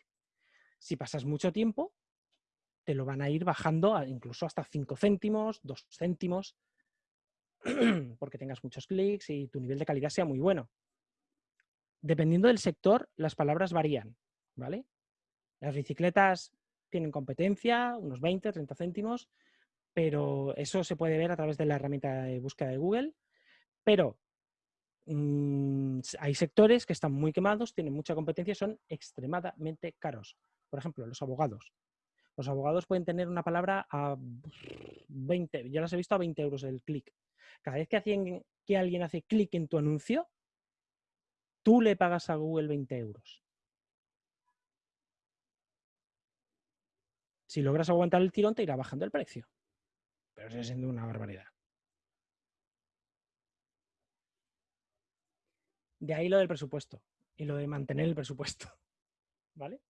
S1: Si pasas mucho tiempo, te lo van a ir bajando incluso hasta 5 céntimos, 2 céntimos, porque tengas muchos clics y tu nivel de calidad sea muy bueno. Dependiendo del sector, las palabras varían, ¿vale? Las bicicletas tienen competencia, unos 20, 30 céntimos, pero eso se puede ver a través de la herramienta de búsqueda de Google. Pero Mm, hay sectores que están muy quemados, tienen mucha competencia, son extremadamente caros. Por ejemplo, los abogados. Los abogados pueden tener una palabra a 20, yo las he visto a 20 euros el clic. Cada vez que, que alguien hace clic en tu anuncio, tú le pagas a Google 20 euros. Si logras aguantar el tirón, te irá bajando el precio. Pero sigue siendo una barbaridad. De ahí lo del presupuesto y lo de mantener el presupuesto. ¿Vale?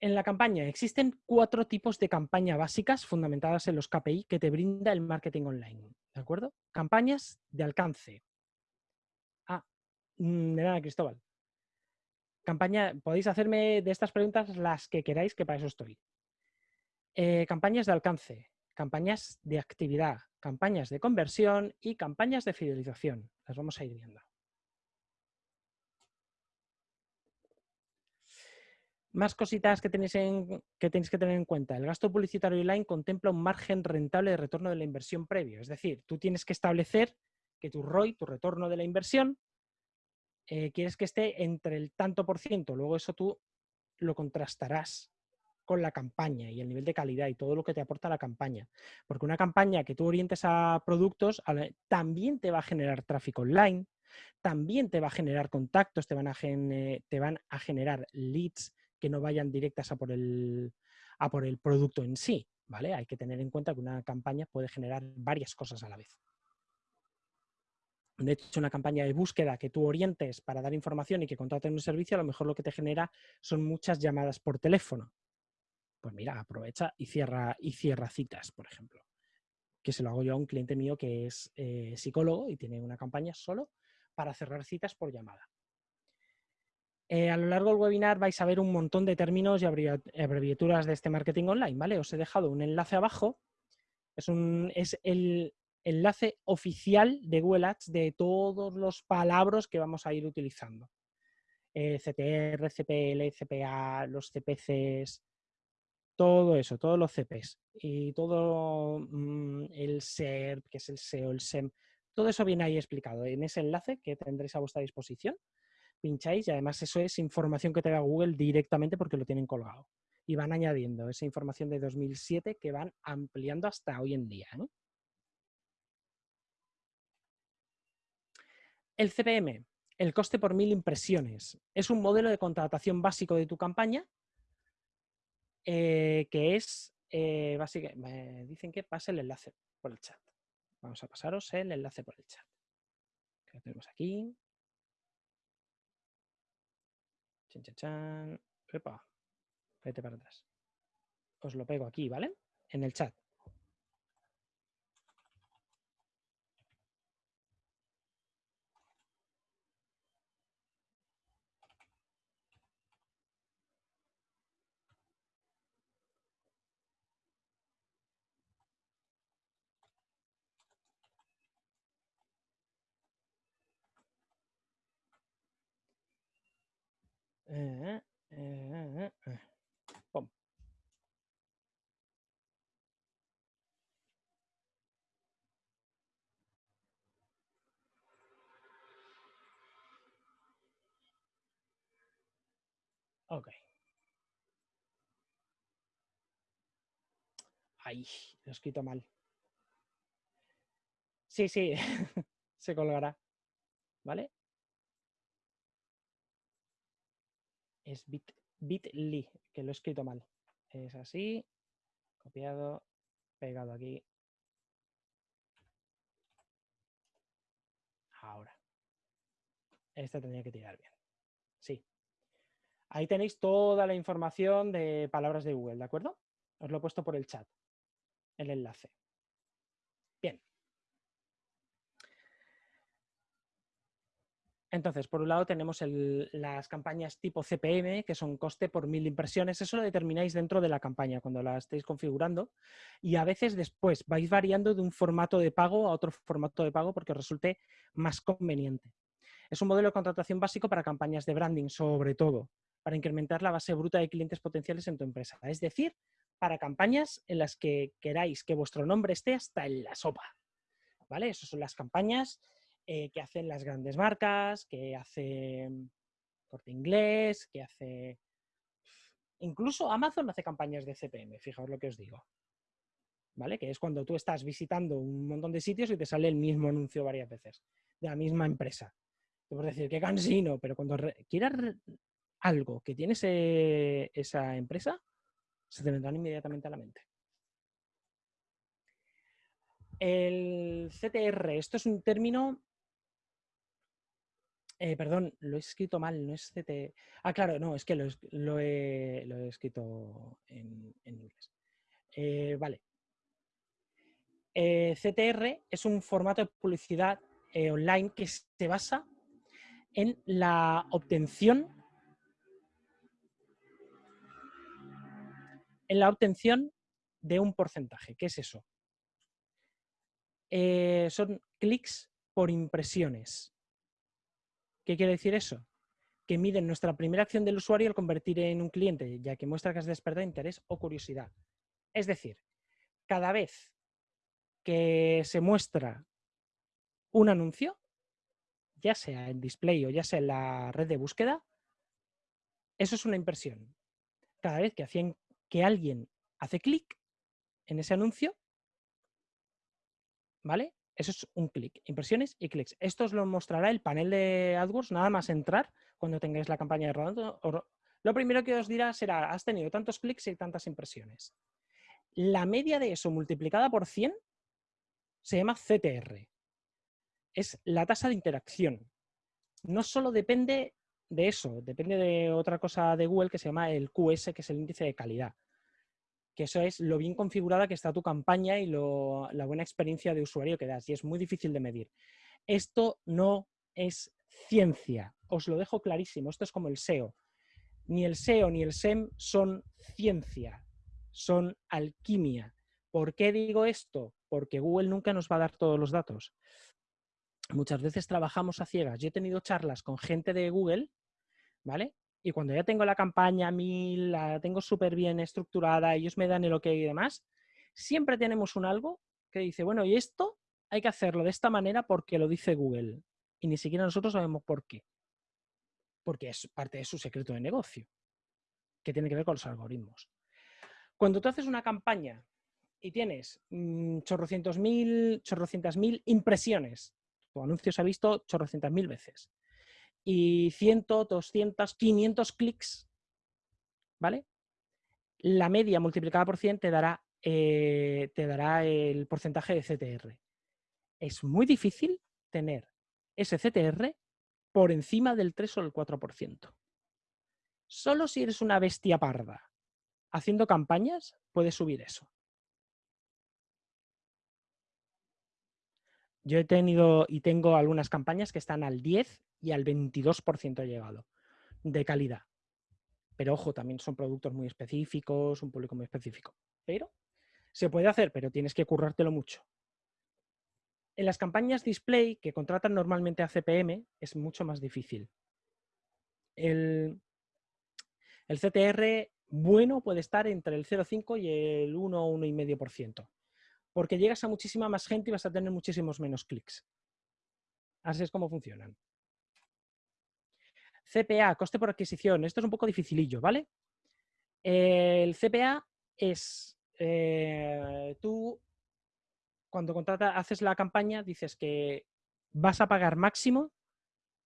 S1: En la campaña existen cuatro tipos de campaña básicas fundamentadas en los KPI que te brinda el marketing online. ¿De acuerdo? Campañas de alcance. Mm, de nada, Cristóbal. Campaña, podéis hacerme de estas preguntas las que queráis, que para eso estoy. Eh, campañas de alcance, campañas de actividad, campañas de conversión y campañas de fidelización. Las vamos a ir viendo. Más cositas que tenéis, que tener en cuenta. El gasto publicitario online contempla un margen rentable de retorno de la inversión previo. Es decir, tú tienes que establecer que tu ROI, tu retorno de la inversión, eh, quieres que esté entre el tanto por ciento. Luego eso tú lo contrastarás con la campaña y el nivel de calidad y todo lo que te aporta la campaña. Porque una campaña que tú orientes a productos también te va a generar tráfico online, también te va a generar contactos, te van a generar leads, que no vayan directas a por el, a por el producto en sí. ¿vale? Hay que tener en cuenta que una campaña puede generar varias cosas a la vez. De hecho, una campaña de búsqueda que tú orientes para dar información y que contraten un servicio, a lo mejor lo que te genera son muchas llamadas por teléfono. Pues mira, aprovecha y cierra, y cierra citas, por ejemplo. Que se lo hago yo a un cliente mío que es eh, psicólogo y tiene una campaña solo para cerrar citas por llamada. Eh, a lo largo del webinar vais a ver un montón de términos y abreviaturas de este marketing online, ¿vale? Os he dejado un enlace abajo. Es, un, el enlace oficial de Google de todos los palabras que vamos a ir utilizando. Eh, CTR, CPL, CPA, los CPCs, todo eso, todos los CPs y todo mm, el SERP, que es el SEO, el SEM, todo eso viene ahí explicado en ese enlace que tendréis a vuestra disposición pincháis y además eso es información que te da Google directamente porque lo tienen colgado. Y van añadiendo esa información de 2007 que van ampliando hasta hoy en día. ¿eh? El CPM, el coste por mil impresiones, es un modelo de contratación básico de tu campaña eh, que es, eh, básicamente, me dicen que pase el enlace por el chat. Vamos a pasaros el enlace por el chat. lo tenemos aquí. Chan, chan, chan. Vete para atrás. Os lo pego aquí, ¿vale? En el chat. Eh, eh, eh, ok. Lo he escrito mal. Sí, sí, se colgará. ¿Vale? es bit, bit.ly, que lo he escrito mal. Es así, copiado, pegado aquí. Ahora. Este tendría que tirar bien. Sí. Ahí tenéis toda la información de palabras de Google, ¿de acuerdo? Os lo he puesto por el chat, el enlace. Bien. Entonces, por un lado tenemos las campañas tipo CPM, que son coste por mil impresiones. Eso lo determináis dentro de la campaña cuando la estéis configurando. Y a veces después vais variando de un formato de pago a otro formato de pago porque resulte más conveniente. Es un modelo de contratación básico para campañas de branding, sobre todo, para incrementar la base bruta de clientes potenciales en tu empresa. Es decir, para campañas en las que queráis que vuestro nombre esté hasta en la sopa. ¿Vale? Esas son las campañas eh, que hacen las grandes marcas, que hace Corte Inglés, que hace... Incluso Amazon hace campañas de CPM, fijaos lo que os digo. ¿Vale? Que es cuando tú estás visitando un montón de sitios y te sale el mismo anuncio varias veces, de la misma empresa. Te puedes decir, qué cansino, pero cuando quieras algo que tiene esa empresa, se te vendrán inmediatamente a la mente. El CTR, esto es un término eh, perdón, lo he escrito mal, no es CT. Ah, claro, no, es que lo, he, escrito en, inglés. Eh, vale. Eh, CTR es un formato de publicidad online que se basa en la obtención en la obtención de un porcentaje. ¿Qué es eso? Eh, son clics por impresiones. ¿Qué quiere decir eso? Que miden nuestra primera acción del usuario al convertir en un cliente, ya que muestra que has despertado interés o curiosidad. Es decir, cada vez que se muestra un anuncio, ya sea en display o ya sea en la red de búsqueda, eso es una impresión. Cada vez que, que alguien hace clic en ese anuncio, ¿vale? Eso es un clic, impresiones y clics. Esto os lo mostrará el panel de AdWords nada más entrar cuando tengáis la campaña de rodando. Lo primero que os dirá será, has tenido tantos clics y tantas impresiones. La media de eso multiplicada por 100 se llama CTR. Es la tasa de interacción. No solo depende de eso, depende de otra cosa de Google que se llama el QS, que es el índice de calidad. Que eso es lo bien configurada que está tu campaña y la buena experiencia de usuario que das. Y es muy difícil de medir. Esto no es ciencia. Os lo dejo clarísimo. Esto es como el SEO. Ni el SEO ni el SEM son ciencia, son alquimia. ¿Por qué digo esto? Porque Google nunca nos va a dar todos los datos. Muchas veces trabajamos a ciegas. Yo he tenido charlas con gente de Google, ¿vale? Y cuando ya tengo la campaña mil, la tengo súper bien estructurada, ellos me dan el ok y demás, siempre tenemos un algo que dice, bueno, y esto hay que hacerlo de esta manera porque lo dice Google. Y ni siquiera nosotros sabemos por qué. Porque es parte de su secreto de negocio, que tiene que ver con los algoritmos. Cuando tú haces una campaña y tienes mm, chorrocientos mil, chorrocientas mil impresiones, tu anuncio se ha visto chorrocientas mil veces, y 100, 200, 500 clics, ¿vale? La media multiplicada por 100 te dará, eh, te dará el porcentaje de CTR. Es muy difícil tener ese CTR por encima del 3 o el 4%. Solo si eres una bestia parda haciendo campañas, puedes subir eso. Yo he tenido y tengo algunas campañas que están al 10 y al 22% llegado de calidad. Pero ojo, también son productos muy específicos, un público muy específico. Pero se puede hacer, pero tienes que currártelo mucho. En las campañas display que contratan normalmente a CPM es mucho más difícil. El, el CTR bueno puede estar entre el 0,5 y el 1 o 1,5% porque llegas a muchísima más gente y vas a tener muchísimos menos clics. Así es como funcionan. CPA, coste por adquisición. Esto es un poco dificilillo, ¿vale? El CPA es, eh, tú cuando contratas, haces la campaña, dices que vas a pagar máximo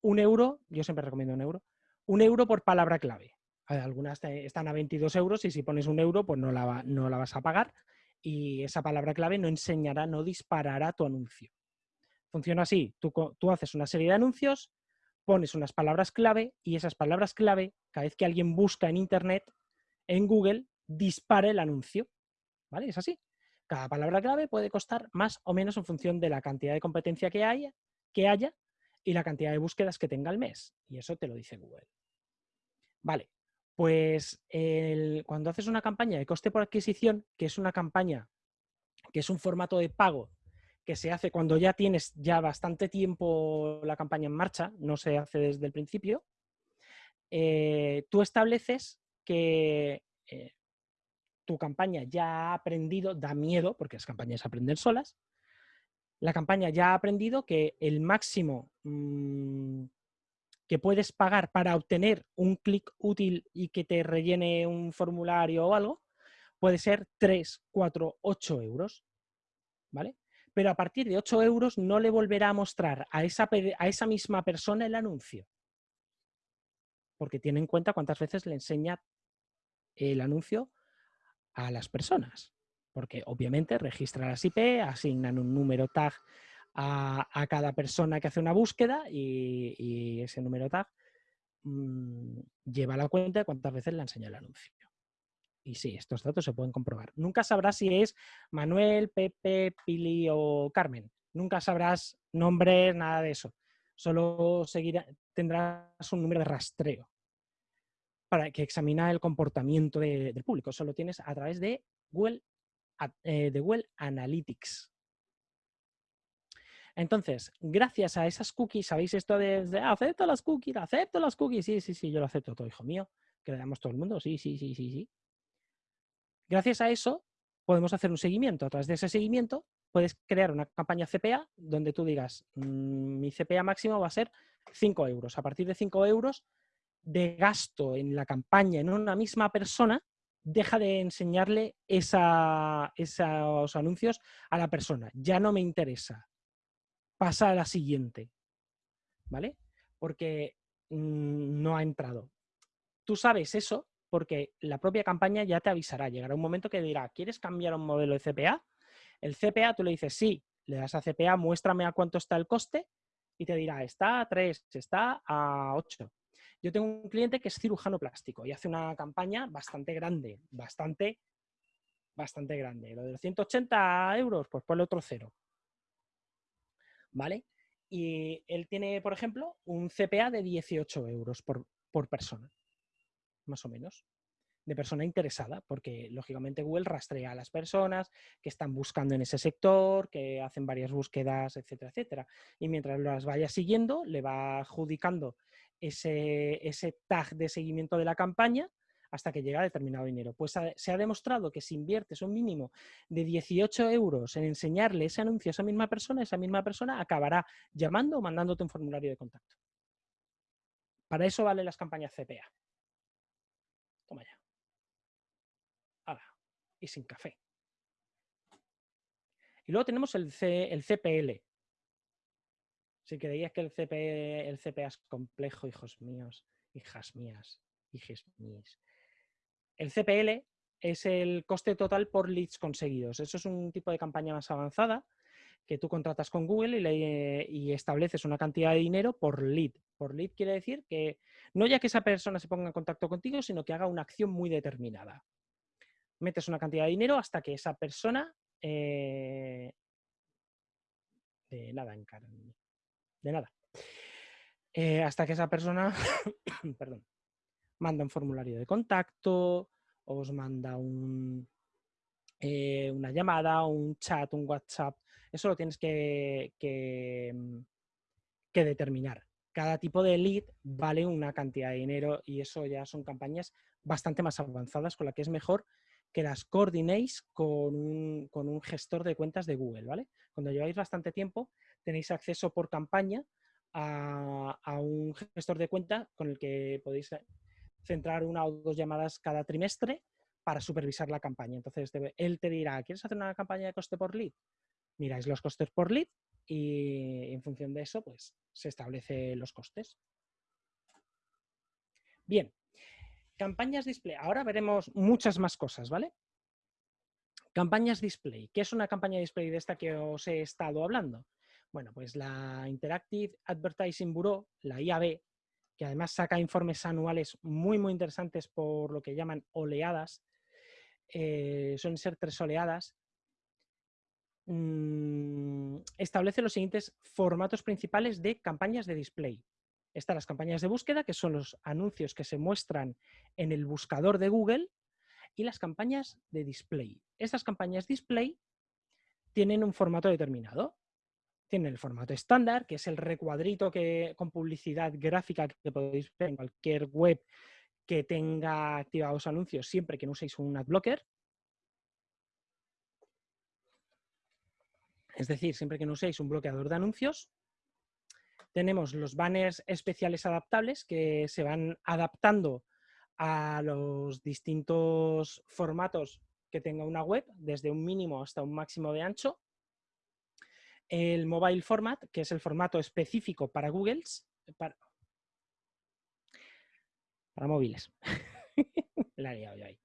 S1: un euro, yo siempre recomiendo un euro, un euro por palabra clave. Algunas están a 22 euros y si pones un euro, pues no la, no la vas a pagar y esa palabra clave no enseñará, no disparará tu anuncio. Funciona así, tú, haces una serie de anuncios, pones unas palabras clave y esas palabras clave, cada vez que alguien busca en Internet, en Google, dispara el anuncio. ¿Vale? Es así. Cada palabra clave puede costar más o menos en función de la cantidad de competencia que haya, que haya y la cantidad de búsquedas que tenga el mes. Y eso te lo dice Google. Vale, pues cuando haces una campaña de coste por adquisición, que es una campaña, que es un formato de pago que se hace cuando ya tienes ya bastante tiempo la campaña en marcha, no se hace desde el principio, eh, tú estableces que eh, tu campaña ya ha aprendido, da miedo, porque las campañas aprenden solas, la campaña ya ha aprendido que el máximo mm, que puedes pagar para obtener un clic útil y que te rellene un formulario o algo, puede ser 3, 4, 8 euros. ¿Vale? Pero a partir de 8 euros no le volverá a mostrar a esa, a esa misma persona el anuncio. Porque tiene en cuenta cuántas veces le enseña el anuncio a las personas. Porque obviamente registra las IP, asignan un número tag a, cada persona que hace una búsqueda y, ese número tag mm, lleva la cuenta de cuántas veces le enseña el anuncio. Y sí, estos datos se pueden comprobar. Nunca sabrás si es Manuel, Pepe, Pili o Carmen. Nunca sabrás nombres, nada de eso. solo seguirá, tendrás un número de rastreo para que examina el comportamiento del público. Solo tienes a través de eh, de Google Analytics. Entonces, gracias a esas cookies, ¿sabéis esto de, acepto las cookies, acepto las cookies? Sí, sí, sí, yo lo acepto todo, hijo mío. Que le damos todo el mundo, sí, sí, sí, sí, sí. Gracias a eso, podemos hacer un seguimiento. A través de ese seguimiento, puedes crear una campaña CPA donde tú digas, mm, mi CPA máximo va a ser 5 euros. A partir de 5 euros de gasto en la campaña en una misma persona, deja de enseñarle esos anuncios a la persona. Ya no me interesa pasa a la siguiente, ¿vale? Porque mm, no ha entrado. Tú sabes eso porque la propia campaña ya te avisará. Llegará un momento que dirá, ¿quieres cambiar un modelo de CPA? El CPA, tú le dices, sí, le das a CPA, muéstrame a cuánto está el coste y te dirá, está a 3, está a 8. Yo tengo un cliente que es cirujano plástico y hace una campaña bastante grande, bastante, bastante grande. Lo de los 180 euros, pues ponle otro cero. ¿Vale? Y él tiene, por ejemplo, un CPA de 18 euros por, persona, más o menos, de persona interesada, porque lógicamente Google rastrea a las personas que están buscando en ese sector, que hacen varias búsquedas, etcétera, etcétera. Y mientras las vaya siguiendo, le va adjudicando ese, ese tag de seguimiento de la campaña hasta que llega determinado dinero. Pues se ha demostrado que si inviertes un mínimo de 18 euros en enseñarle ese anuncio a esa misma persona, esa misma persona acabará llamando o mandándote un formulario de contacto. Para eso valen las campañas CPA. Toma ya. Ahora, y sin café. Y luego tenemos el, el CPL. Si creías que el, el CPA es complejo, hijos míos, hijas mías, hijas mías. El CPL es el coste total por leads conseguidos. Eso es un tipo de campaña más avanzada que tú contratas con Google y, estableces una cantidad de dinero por lead. Por lead quiere decir que no ya que esa persona se ponga en contacto contigo, sino que haga una acción muy determinada. Metes una cantidad de dinero hasta que esa persona... Eh, de nada, De nada. Eh, hasta que esa persona... perdón manda un formulario de contacto, os manda un, eh, una llamada, un chat, un WhatsApp. Eso lo tienes que, mm, que, determinar. Cada tipo de lead vale una cantidad de dinero y eso ya son campañas bastante más avanzadas con la que es mejor que las coordinéis con un, con un gestor de cuentas de Google, ¿vale? Cuando lleváis bastante tiempo tenéis acceso por campaña a, a un gestor de cuenta con el que podéis centrar una o dos llamadas cada trimestre para supervisar la campaña. Entonces, él te dirá, ¿quieres hacer una campaña de coste por lead? Miráis los costes por lead y en función de eso, pues se establecen los costes. Bien, campañas display. Ahora veremos muchas más cosas, ¿vale? Campañas display. ¿Qué es una campaña display de esta que os he estado hablando? Bueno, pues la Interactive Advertising Bureau, la IAB, que además saca informes anuales muy, muy interesantes por lo que llaman oleadas. Eh, suelen ser tres oleadas. Mm, establece los siguientes formatos principales de campañas de display. Están las campañas de búsqueda, que son los anuncios que se muestran en el buscador de Google, y las campañas de display. Estas campañas display tienen un formato determinado. Tiene el formato estándar, que es el recuadrito que, con publicidad gráfica que podéis ver en cualquier web que tenga activados anuncios siempre que no uséis un adblocker. Es decir, siempre que no uséis un bloqueador de anuncios. Tenemos los banners especiales adaptables que se van adaptando a los distintos formatos que tenga una web, desde un mínimo hasta un máximo de ancho el mobile format, que es el formato específico para Google, para, móviles. La he liado ahí.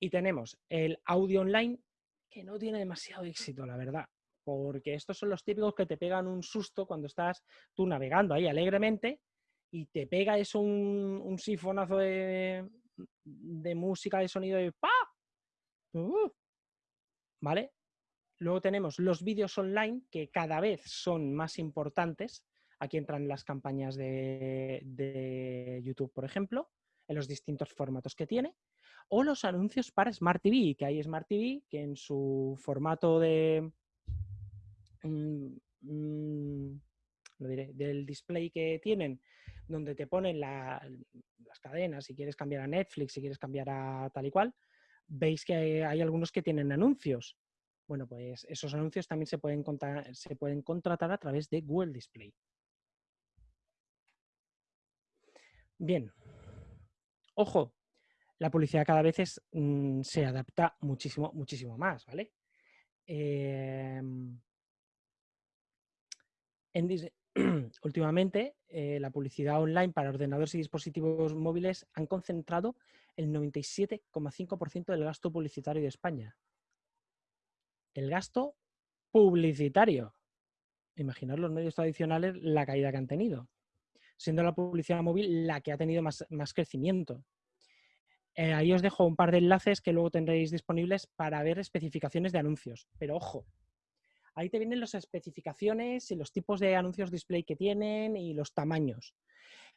S1: Y tenemos el audio online, que no tiene demasiado éxito, la verdad, porque estos son los típicos que te pegan un susto cuando estás tú navegando ahí alegremente y te pega eso un, sifonazo de, de música, de sonido de ¡pa! Uh, ¿Vale? Luego tenemos los vídeos online, que cada vez son más importantes. Aquí entran las campañas de, YouTube, por ejemplo, en los distintos formatos que tiene. O los anuncios para Smart TV, que hay Smart TV que en su formato de... Mm, mm, del display que tienen, donde te ponen las cadenas, si quieres cambiar a Netflix, si quieres cambiar a tal y cual, veis que hay algunos que tienen anuncios. Bueno, pues esos anuncios también se pueden, contratar a través de Google Display. Bien. Ojo, la publicidad cada vez mm, se adapta muchísimo, muchísimo más, ¿vale? Em, últimamente, eh, la publicidad online para ordenadores y dispositivos móviles han concentrado el 97,5% del gasto publicitario de España el gasto publicitario. Imaginar los medios tradicionales la caída que han tenido, siendo la publicidad móvil la que ha tenido más, crecimiento. Eh, ahí os dejo un par de enlaces que luego tendréis disponibles para ver especificaciones de anuncios. Pero ojo, ahí te vienen las especificaciones y los tipos de anuncios display que tienen y los tamaños.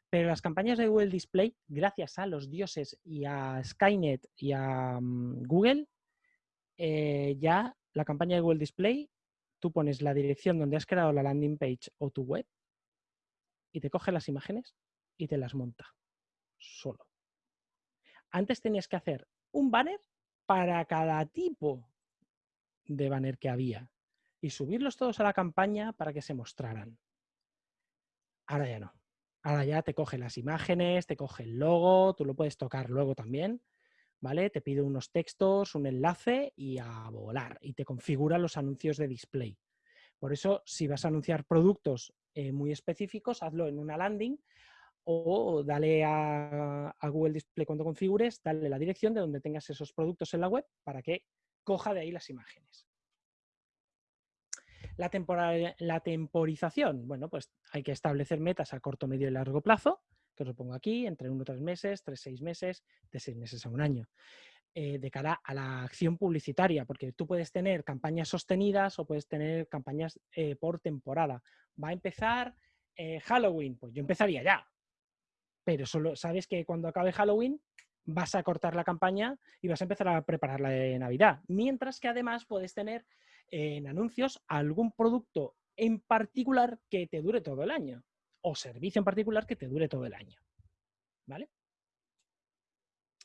S1: Pero las campañas de Google Display, gracias a los dioses y a Skynet y a mm, Google, eh, ya la campaña de Google Display, tú pones la dirección donde has creado la landing page o tu web y te coge las imágenes y te las monta solo. Antes tenías que hacer un banner para cada tipo de banner que había y subirlos todos a la campaña para que se mostraran. Ahora ya no. Ahora ya te coge las imágenes, te coge el logo, tú lo puedes tocar luego también ¿vale? Te pide unos textos, un enlace y a volar. Y te configura los anuncios de display. Por eso, si vas a anunciar productos eh, muy específicos, hazlo en una landing o dale a, Google Display cuando configures, dale la dirección de donde tengas esos productos en la web para que coja de ahí las imágenes. La, la temporización, bueno, pues hay que establecer metas a corto, medio y largo plazo que os lo pongo aquí, entre uno o tres meses, tres, seis meses, de seis meses a un año. Eh, de cara a la acción publicitaria, porque tú puedes tener campañas sostenidas o puedes tener campañas eh, por temporada. Va a empezar eh, Halloween, pues yo empezaría ya, pero solo sabes que cuando acabe Halloween vas a cortar la campaña y vas a empezar a preparar la de Navidad. Mientras que además puedes tener en anuncios algún producto en particular que te dure todo el año o servicio en particular que te dure todo el año. ¿Vale?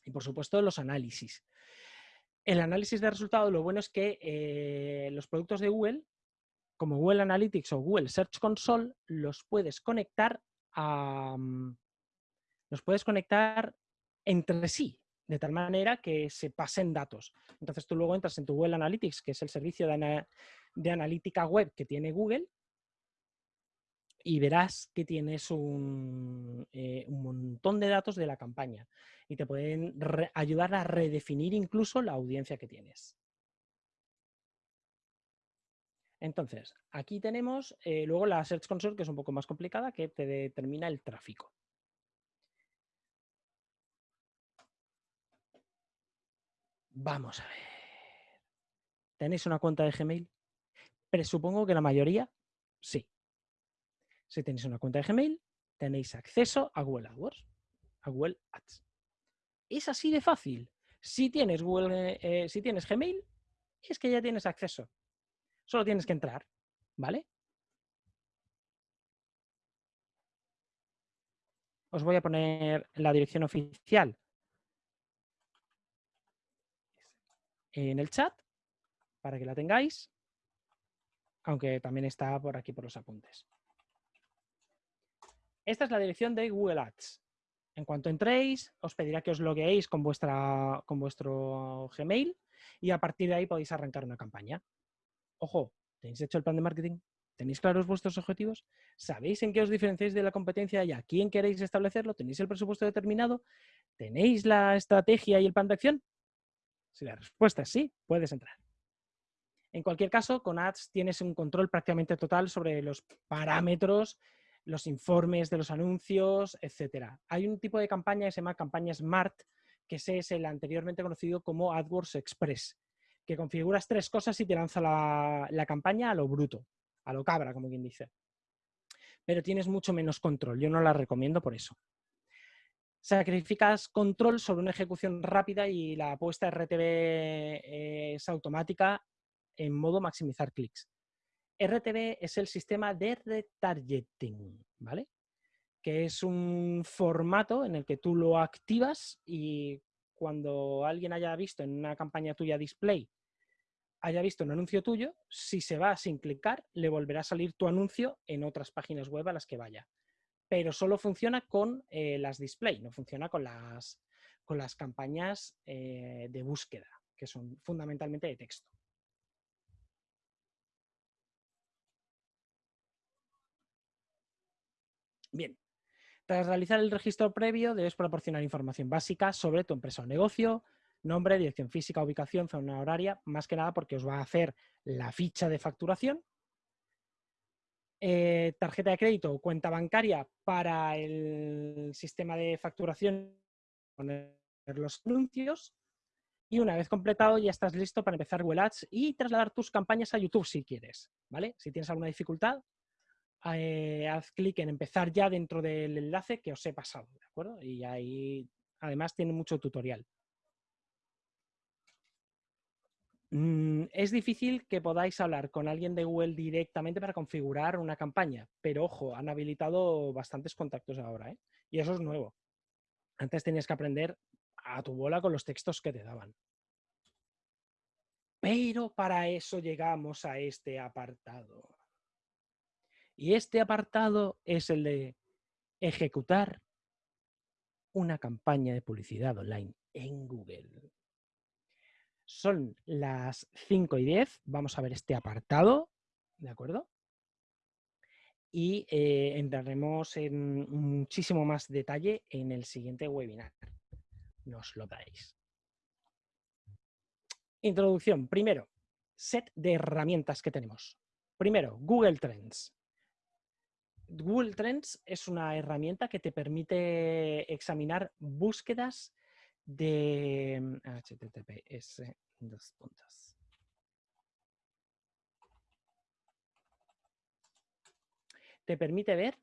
S1: Y por supuesto los análisis. El análisis de resultados, lo bueno es que eh, los productos de Google, como Google Analytics o Google Search Console, los puedes conectar a, mm, los puedes conectar entre sí, de tal manera que se pasen datos. Entonces tú luego entras en tu Google Analytics, que es el servicio de analítica web que tiene Google, y verás que tienes un, eh, un, montón de datos de la campaña y te pueden ayudar a redefinir incluso la audiencia que tienes. Entonces, aquí tenemos eh, luego la Search Console, que es un poco más complicada, que te determina el tráfico. Vamos a ver. ¿Tenéis una cuenta de Gmail? Presupongo que la mayoría sí. Si tenéis una cuenta de Gmail, tenéis acceso a Google AdWords, a Google Ads. Es así de fácil. Si tienes, Google, eh, si tienes Gmail, es que ya tienes acceso. Solo tienes que entrar, ¿vale? Os voy a poner la dirección oficial en el chat para que la tengáis, aunque también está por aquí por los apuntes. Esta es la dirección de Google Ads. En cuanto entréis, os pedirá que os logueéis con, vuestra, con vuestro Gmail y a partir de ahí podéis arrancar una campaña. Ojo, ¿tenéis hecho el plan de marketing? ¿Tenéis claros vuestros objetivos? ¿Sabéis en qué os diferenciáis de la competencia y a quién queréis establecerlo? ¿Tenéis el presupuesto determinado? ¿Tenéis la estrategia y el plan de acción? Si la respuesta es sí, puedes entrar. En cualquier caso, con Ads tienes un control prácticamente total sobre los parámetros los informes de los anuncios, etcétera. Hay un tipo de campaña que se llama campaña Smart, que es el anteriormente conocido como AdWords Express, que configuras tres cosas y te lanza la, campaña a lo bruto, a lo cabra, como quien dice. Pero tienes mucho menos control. Yo no la recomiendo por eso sacrificas control sobre una ejecución rápida y la apuesta RTV es automática en modo maximizar clics. RTV es el sistema de retargeting, ¿vale? Que es un formato en el que tú lo activas y cuando alguien haya visto en una campaña tuya display, haya visto un anuncio tuyo, si se va sin clicar, le volverá a salir tu anuncio en otras páginas web a las que vaya pero solo funciona con eh, las display, no funciona con las, con las campañas eh, de búsqueda, que son fundamentalmente de texto. Bien, tras realizar el registro previo debes proporcionar información básica sobre tu empresa o negocio, nombre, dirección física, ubicación, zona horaria, más que nada porque os va a hacer la ficha de facturación eh, tarjeta de crédito o cuenta bancaria para el sistema de facturación, poner los anuncios y una vez completado ya estás listo para empezar Google Ads y trasladar tus campañas a YouTube si quieres, ¿vale? Si tienes alguna dificultad, eh, haz clic en empezar ya dentro del enlace que os he pasado, ¿de acuerdo? Y ahí además tiene mucho tutorial. Mm, es difícil que podáis hablar con alguien de Google directamente para configurar una campaña, pero ojo, han habilitado bastantes contactos ahora, ¿eh? Y eso es nuevo. Antes tenías que aprender a tu bola con los textos que te daban. Pero para eso llegamos a este apartado. Y este apartado es el de ejecutar una campaña de publicidad online en Google. Son las 5 y 10. Vamos a ver este apartado, ¿de acuerdo? Y eh, entraremos en muchísimo más detalle en el siguiente webinar. Nos lo dais. Introducción. Primero, set de herramientas que tenemos. Primero, Google Trends. Google Trends es una herramienta que te permite examinar búsquedas de HTTPS mm, dos puntos. Te permite ver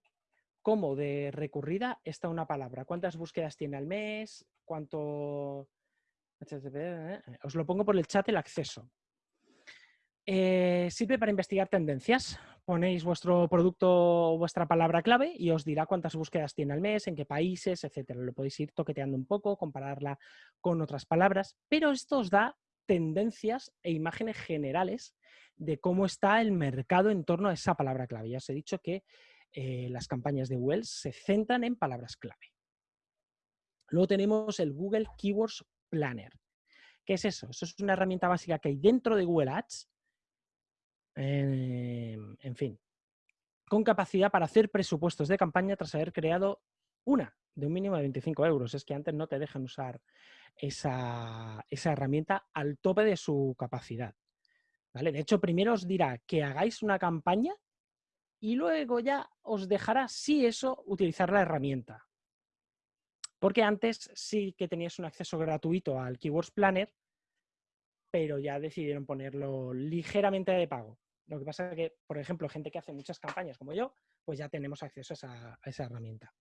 S1: cómo de recurrida está una palabra, cuántas búsquedas tiene al mes, cuánto... Eh, os lo pongo por el chat el acceso. Eh, sirve para investigar tendencias. Ponéis vuestro producto vuestra palabra clave y os dirá cuántas búsquedas tiene al mes, en qué países, etcétera. Lo podéis ir toqueteando un poco, compararla con otras palabras, pero esto os da tendencias e imágenes generales de cómo está el mercado en torno a esa palabra clave. Ya os he dicho que eh, las campañas de Wells se centran en palabras clave. Luego tenemos el Google Keywords Planner. ¿Qué es eso? Eso es una herramienta básica que hay dentro de Google Ads En fin, con capacidad para hacer presupuestos de campaña tras haber creado una de un mínimo de 25 euros. Es que antes no te dejan usar esa, herramienta al tope de su capacidad. ¿Vale? De hecho, primero os dirá que hagáis una campaña y luego ya os dejará, si eso, utilizar la herramienta. Porque antes sí que tenías un acceso gratuito al Keywords Planner, pero ya decidieron ponerlo ligeramente de pago. Lo que pasa es que, por ejemplo, gente que hace muchas campañas como yo, pues ya tenemos acceso a esa, herramienta.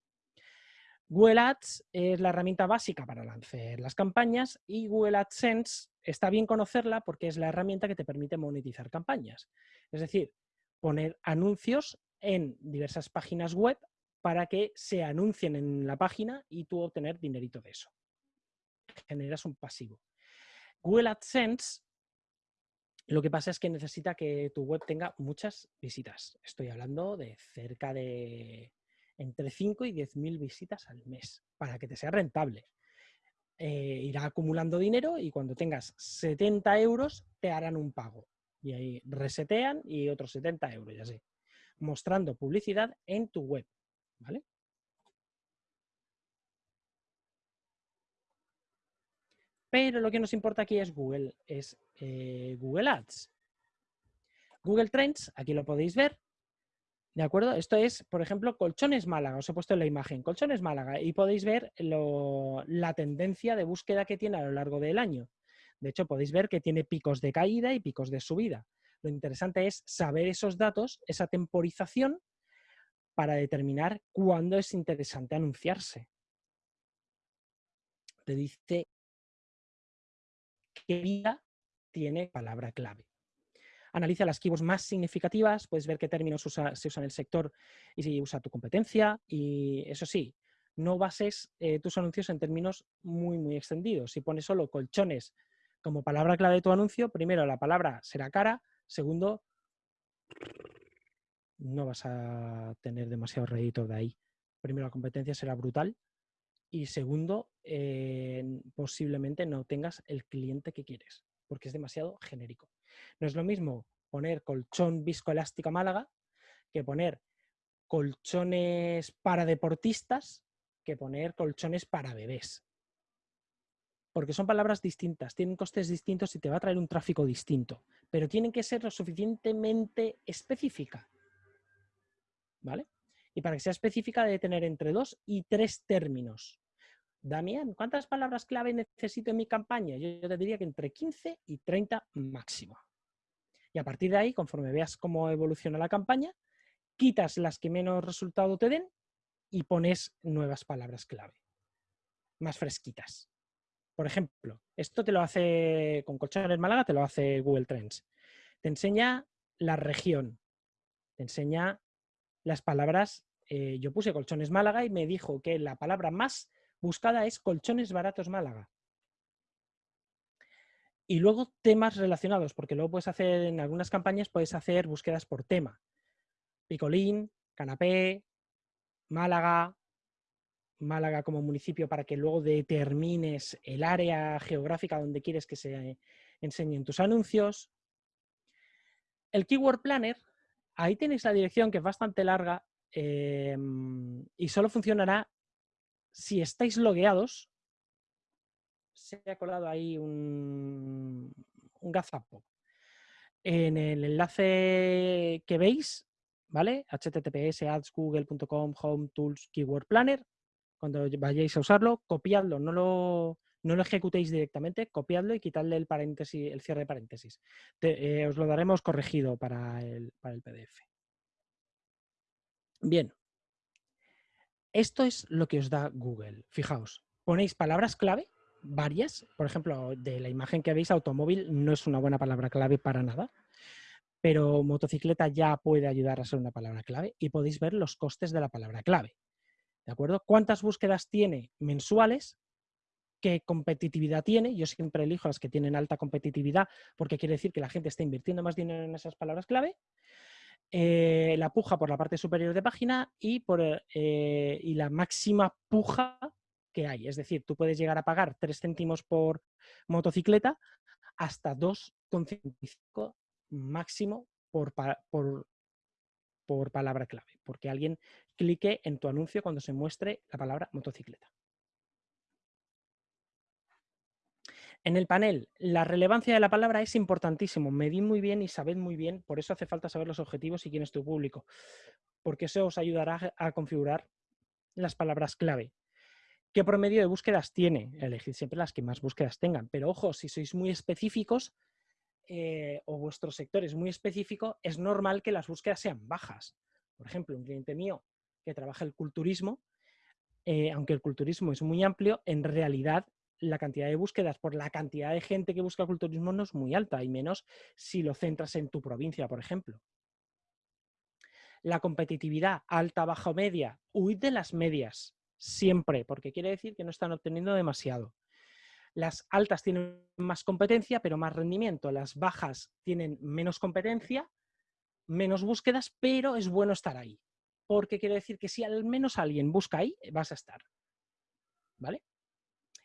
S1: Google Ads es la herramienta básica para lanzar las campañas y Google AdSense está bien conocerla porque es la herramienta que te permite monetizar campañas. Es decir, poner anuncios en diversas páginas web para que se anuncien en la página y tú obtener dinerito de eso. Generas un pasivo. Google AdSense lo que pasa es que necesita que tu web tenga muchas visitas. Estoy hablando de cerca de entre 5 y 10 mil visitas al mes para que te sea rentable. Eh, irá acumulando dinero y cuando tengas 70 euros te harán un pago. Y ahí resetean y otros 70 euros, ya sé. Mostrando publicidad en tu web. ¿Vale? Pero lo que nos importa aquí es Google, es eh, Google Ads. Google Trends, aquí lo podéis ver. ¿De acuerdo? Esto es, por ejemplo, Colchones Málaga. Os he puesto en la imagen. Colchones Málaga. Y podéis ver la tendencia de búsqueda que tiene a lo largo del año. De hecho, podéis ver que tiene picos de caída y picos de subida. Lo interesante es saber esos datos, esa temporización, para determinar cuándo es interesante anunciarse. Te dice qué vida tiene palabra clave. Analiza las keywords más significativas, puedes ver qué términos se usan en el sector y si usa tu competencia. Y eso sí, no bases eh, tus anuncios en términos muy, muy extendidos. Si pones solo colchones como palabra clave de tu anuncio, primero la palabra será cara, segundo, no vas a tener demasiado rédito de ahí. Primero, la competencia será brutal y segundo, eh, posiblemente no tengas el cliente que quieres porque es demasiado genérico. No es lo mismo poner colchón viscoelástica Málaga que poner colchones para deportistas que poner colchones para bebés. Porque son palabras distintas, tienen costes distintos y te va a traer un tráfico distinto, pero tienen que ser lo suficientemente específica. ¿Vale? Y para que sea específica debe tener entre dos y tres términos. Damián, ¿cuántas palabras clave necesito en mi campaña? Yo te diría que entre 15 y 30 máximo. Y a partir de ahí, conforme veas cómo evoluciona la campaña, quitas las que menos resultado te den y pones nuevas palabras clave, más fresquitas. Por ejemplo, esto te lo hace con Colchones Málaga, te lo hace Google Trends. Te enseña la región, te enseña las palabras. Eh, yo puse Colchones Málaga y me dijo que la palabra más buscada es Colchones Baratos Málaga. Y luego temas relacionados, porque luego puedes hacer, en algunas campañas puedes hacer búsquedas por tema. Picolín, canapé, Málaga, Málaga como municipio para que luego determines el área geográfica donde quieres que se enseñen tus anuncios. El Keyword Planner, ahí tenéis la dirección que es bastante larga em, y solo funcionará si estáis logueados. Se ha colado ahí un, un gazapo. En el enlace que veis ¿vale? https ads.google.com home tools keyword planner. Cuando vayáis a usarlo, copiadlo, no lo, no lo ejecutéis directamente, copiadlo y quitadle el paréntesis, el cierre de paréntesis. Eh, os lo daremos corregido para el, para el PDF. Bien. Esto es lo que os da Google. Fijaos, ponéis palabras clave, varias. Por ejemplo, de la imagen que veis, automóvil no es una buena palabra clave para nada pero motocicleta ya puede ayudar a ser una palabra clave y podéis ver los costes de la palabra clave. ¿De acuerdo? ¿Cuántas búsquedas tiene mensuales? ¿Qué competitividad tiene? Yo siempre elijo las que tienen alta competitividad porque quiere decir que la gente está invirtiendo más dinero en esas palabras clave. Eh, la puja por la parte superior de página y, por, eh, y la máxima puja que hay. Es decir, tú puedes llegar a pagar 3 céntimos por motocicleta hasta 2,55 máximo por, por, por palabra clave, porque alguien clique en tu anuncio cuando se muestre la palabra motocicleta. En el panel, la relevancia de la palabra es importantísimo. Medid muy bien y sabed muy bien, por eso hace falta saber los objetivos y quién es tu público, porque eso os ayudará a configurar las palabras clave. ¿Qué promedio de búsquedas tiene? Elegid siempre las que más búsquedas tengan, pero ojo, si sois muy específicos, eh, o vuestro sector es muy específico, es normal que las búsquedas sean bajas. Por ejemplo, un cliente mío que trabaja el culturismo, eh, aunque el culturismo es muy amplio, en realidad la cantidad de búsquedas por la cantidad de gente que busca culturismo no es muy alta, y menos si lo centras en tu provincia, por ejemplo. La competitividad alta, baja o media, huid de las medias, siempre, porque quiere decir que no están obteniendo demasiado. Las altas tienen más competencia, pero más rendimiento. Las bajas tienen menos competencia, menos búsquedas, pero es bueno estar ahí. Porque quiere decir que si al menos alguien busca ahí, vas a estar. ¿Vale?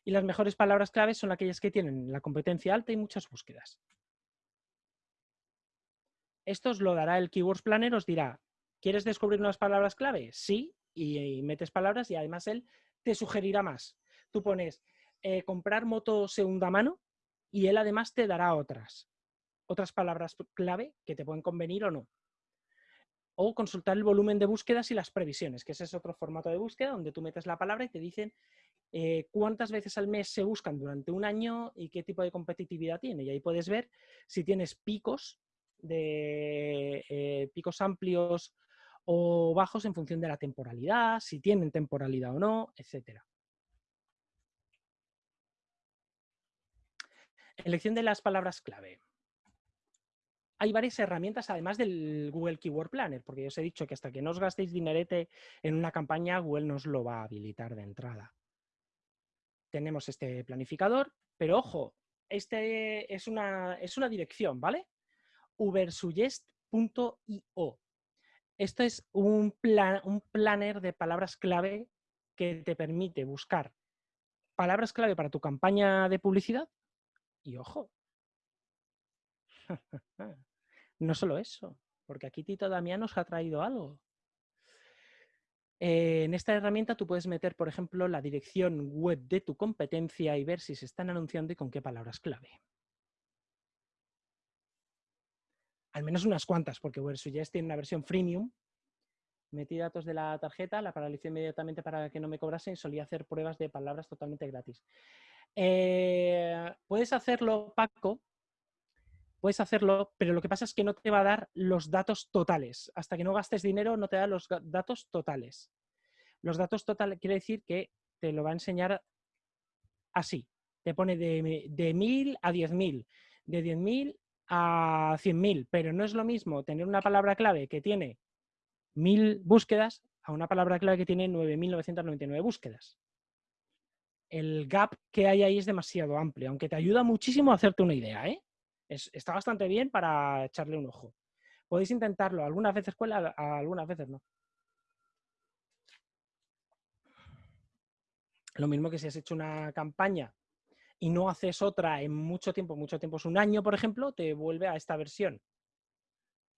S1: Y las mejores palabras claves son aquellas que tienen la competencia alta y muchas búsquedas. Esto os lo dará el Keywords Planner, os dirá, ¿quieres descubrir unas palabras clave? Sí, y metes palabras y además él te sugerirá más. Tú pones eh, comprar moto segunda mano y él además te dará otras, otras palabras clave que te pueden convenir o no. O consultar el volumen de búsquedas y las previsiones, que ese es otro formato de búsqueda donde tú metes la palabra y te dicen eh, cuántas veces al mes se buscan durante un año y qué tipo de competitividad tiene. Y ahí puedes ver si tienes picos de eh, picos amplios o bajos en función de la temporalidad, si tienen temporalidad o no, etc. Elección de las palabras clave. Hay varias herramientas además del Google Keyword Planner, porque yo os he dicho que hasta que no os gastéis dinerete en una campaña, Google nos lo va a habilitar de entrada. Tenemos este planificador, pero ojo, este es una, es una dirección, ¿vale? ubersuggest.io. Esto es un, plan, un planner de palabras clave que te permite buscar palabras clave para tu campaña de publicidad. Y ojo, no solo eso, porque aquí Tito Damián nos ha traído algo. Eh, en esta herramienta tú puedes meter, por ejemplo, la dirección web de tu competencia y ver si se están anunciando y con qué palabras clave. al menos unas cuantas, porque WordSuggest tiene una versión freemium. Metí datos de la tarjeta, la paralicé inmediatamente para que no me cobrasen y solía hacer pruebas de palabras totalmente gratis. Eh, puedes hacerlo, Paco, puedes hacerlo, pero lo que pasa es que no te va a dar los datos totales. Hasta que no gastes dinero no te da los datos totales. Los datos totales quiere decir que te lo va a enseñar así. Te pone de, de 1000 a 10.000, de 10.000 a 100.000, pero no es lo mismo tener una palabra clave que tiene 1.000 búsquedas a una palabra clave que tiene 9.999 búsquedas. El gap que hay ahí es demasiado amplio, aunque te ayuda muchísimo a hacerte una idea. ¿eh? Está bastante bien para echarle un ojo. Podéis intentarlo, algunas veces cuela, algunas veces no. Lo mismo que si has hecho una campaña y no haces otra en mucho tiempo, mucho tiempo es un año, por ejemplo, te vuelve a esta versión.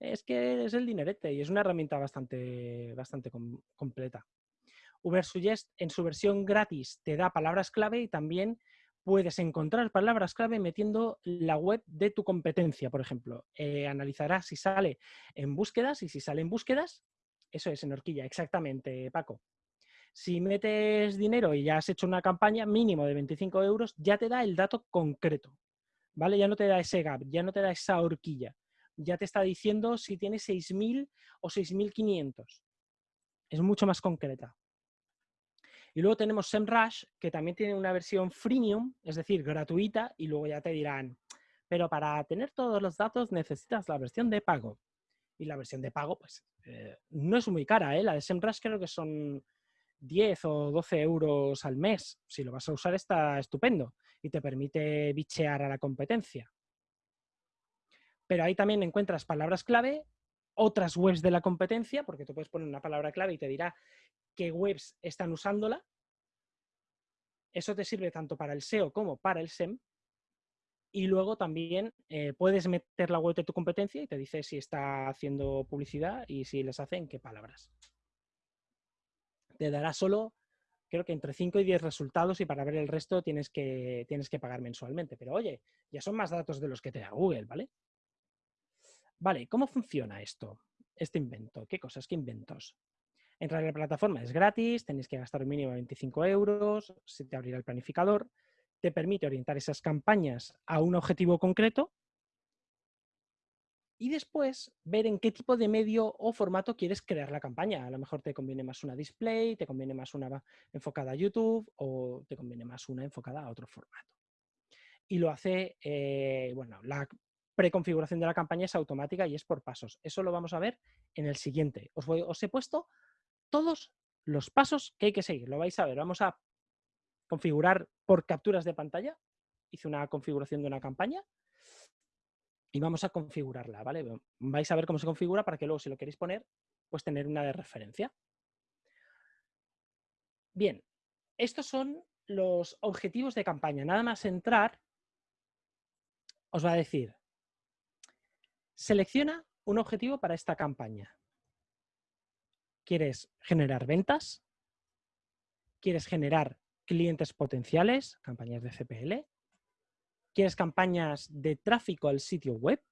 S1: Es que es el dinerete y es una herramienta bastante, bastante completa. Ubersuggest en su versión gratis te da palabras clave y también puedes encontrar palabras clave metiendo la web de tu competencia, por ejemplo. Eh, analizará si sale en búsquedas y si sale en búsquedas, eso es en horquilla, exactamente, Paco. Si metes dinero y ya has hecho una campaña mínimo de 25 euros, ya te da el dato concreto, ¿vale? Ya no te da ese gap, ya no te da esa horquilla. Ya te está diciendo si tienes 6.000 o 6.500. Es mucho más concreta. Y luego tenemos SEMrush, que también tiene una versión freemium, es decir, gratuita, y luego ya te dirán, pero para tener todos los datos necesitas la versión de pago. Y la versión de pago, pues, eh, no es muy cara, ¿eh? La de SEMrush creo que son 10 o 12 euros al mes. Si lo vas a usar está estupendo y te permite bichear a la competencia. Pero ahí también encuentras palabras clave, otras webs de la competencia, porque tú puedes poner una palabra clave y te dirá qué webs están usándola. Eso te sirve tanto para el SEO como para el SEM. Y luego también eh, puedes meter la web de tu competencia y te dice si está haciendo publicidad y si les hace en qué palabras te dará solo, creo que entre 5 y 10 resultados y para ver el resto tienes que, tienes que pagar mensualmente. Pero oye, ya son más datos de los que te da Google, ¿vale? Vale, ¿cómo funciona esto? Este invento. ¿Qué cosas? ¿Qué inventos? Entrar en la plataforma es gratis, tenéis que gastar un mínimo de 25 euros, se te abrirá el planificador, te permite orientar esas campañas a un objetivo concreto y después ver en qué tipo de medio o formato quieres crear la campaña. A lo mejor te conviene más una display, te conviene más una enfocada a YouTube o te conviene más una enfocada a otro formato. Y lo hace, eh, bueno, la preconfiguración de la campaña es automática y es por pasos. Eso lo vamos a ver en el siguiente. Os, os he puesto todos los pasos que hay que seguir. Lo vais a ver. Vamos a configurar por capturas de pantalla. Hice una configuración de una campaña y vamos a configurarla, ¿vale? Vais a ver cómo se configura para que luego, si lo queréis poner, pues tener una de referencia. Bien, estos son los objetivos de campaña. Nada más entrar, os va a decir, selecciona un objetivo para esta campaña. ¿Quieres generar ventas? ¿Quieres generar clientes potenciales, campañas de CPL? ¿Quieres campañas de tráfico al sitio web?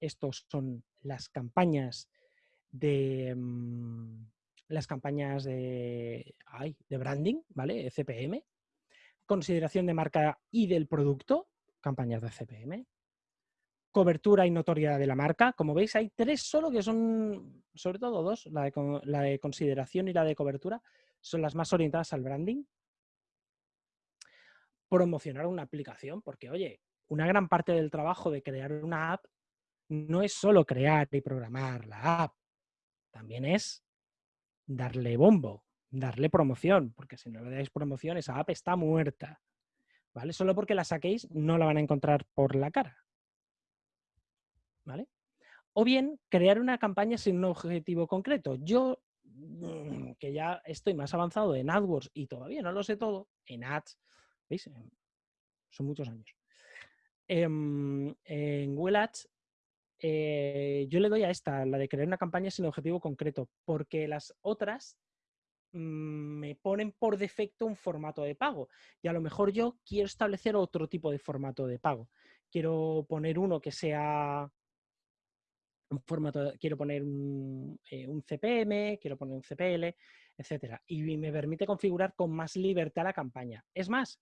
S1: Estos son las campañas de mm, las campañas de, de branding, ¿vale? CPM. consideración de marca y del producto, campañas de CPM, cobertura y notoriedad de la marca. Como veis, hay tres solo que son, sobre todo dos, la de, consideración y la de cobertura, son las más orientadas al branding. Promocionar una aplicación, porque oye, una gran parte del trabajo de crear una app no es solo crear y programar la app, también es darle bombo, darle promoción, porque si no le dais promoción, esa app está muerta. ¿Vale? Solo porque la saquéis no la van a encontrar por la cara. ¿Vale? O bien, crear una campaña sin un objetivo concreto. Yo, mm, que ya estoy más avanzado en AdWords y todavía no lo sé todo, en Ads, ¿veis? Son muchos años. Em, en Google Ads, eh, yo le doy a esta, la de crear una campaña sin objetivo concreto, porque las otras Mm, me ponen por defecto un formato de pago. Y a lo mejor yo quiero establecer otro tipo de formato de pago. Quiero poner uno que sea un formato, quiero poner un, eh, CPM, quiero poner un CPL, etcétera. Y me permite configurar con más libertad la campaña. Es más,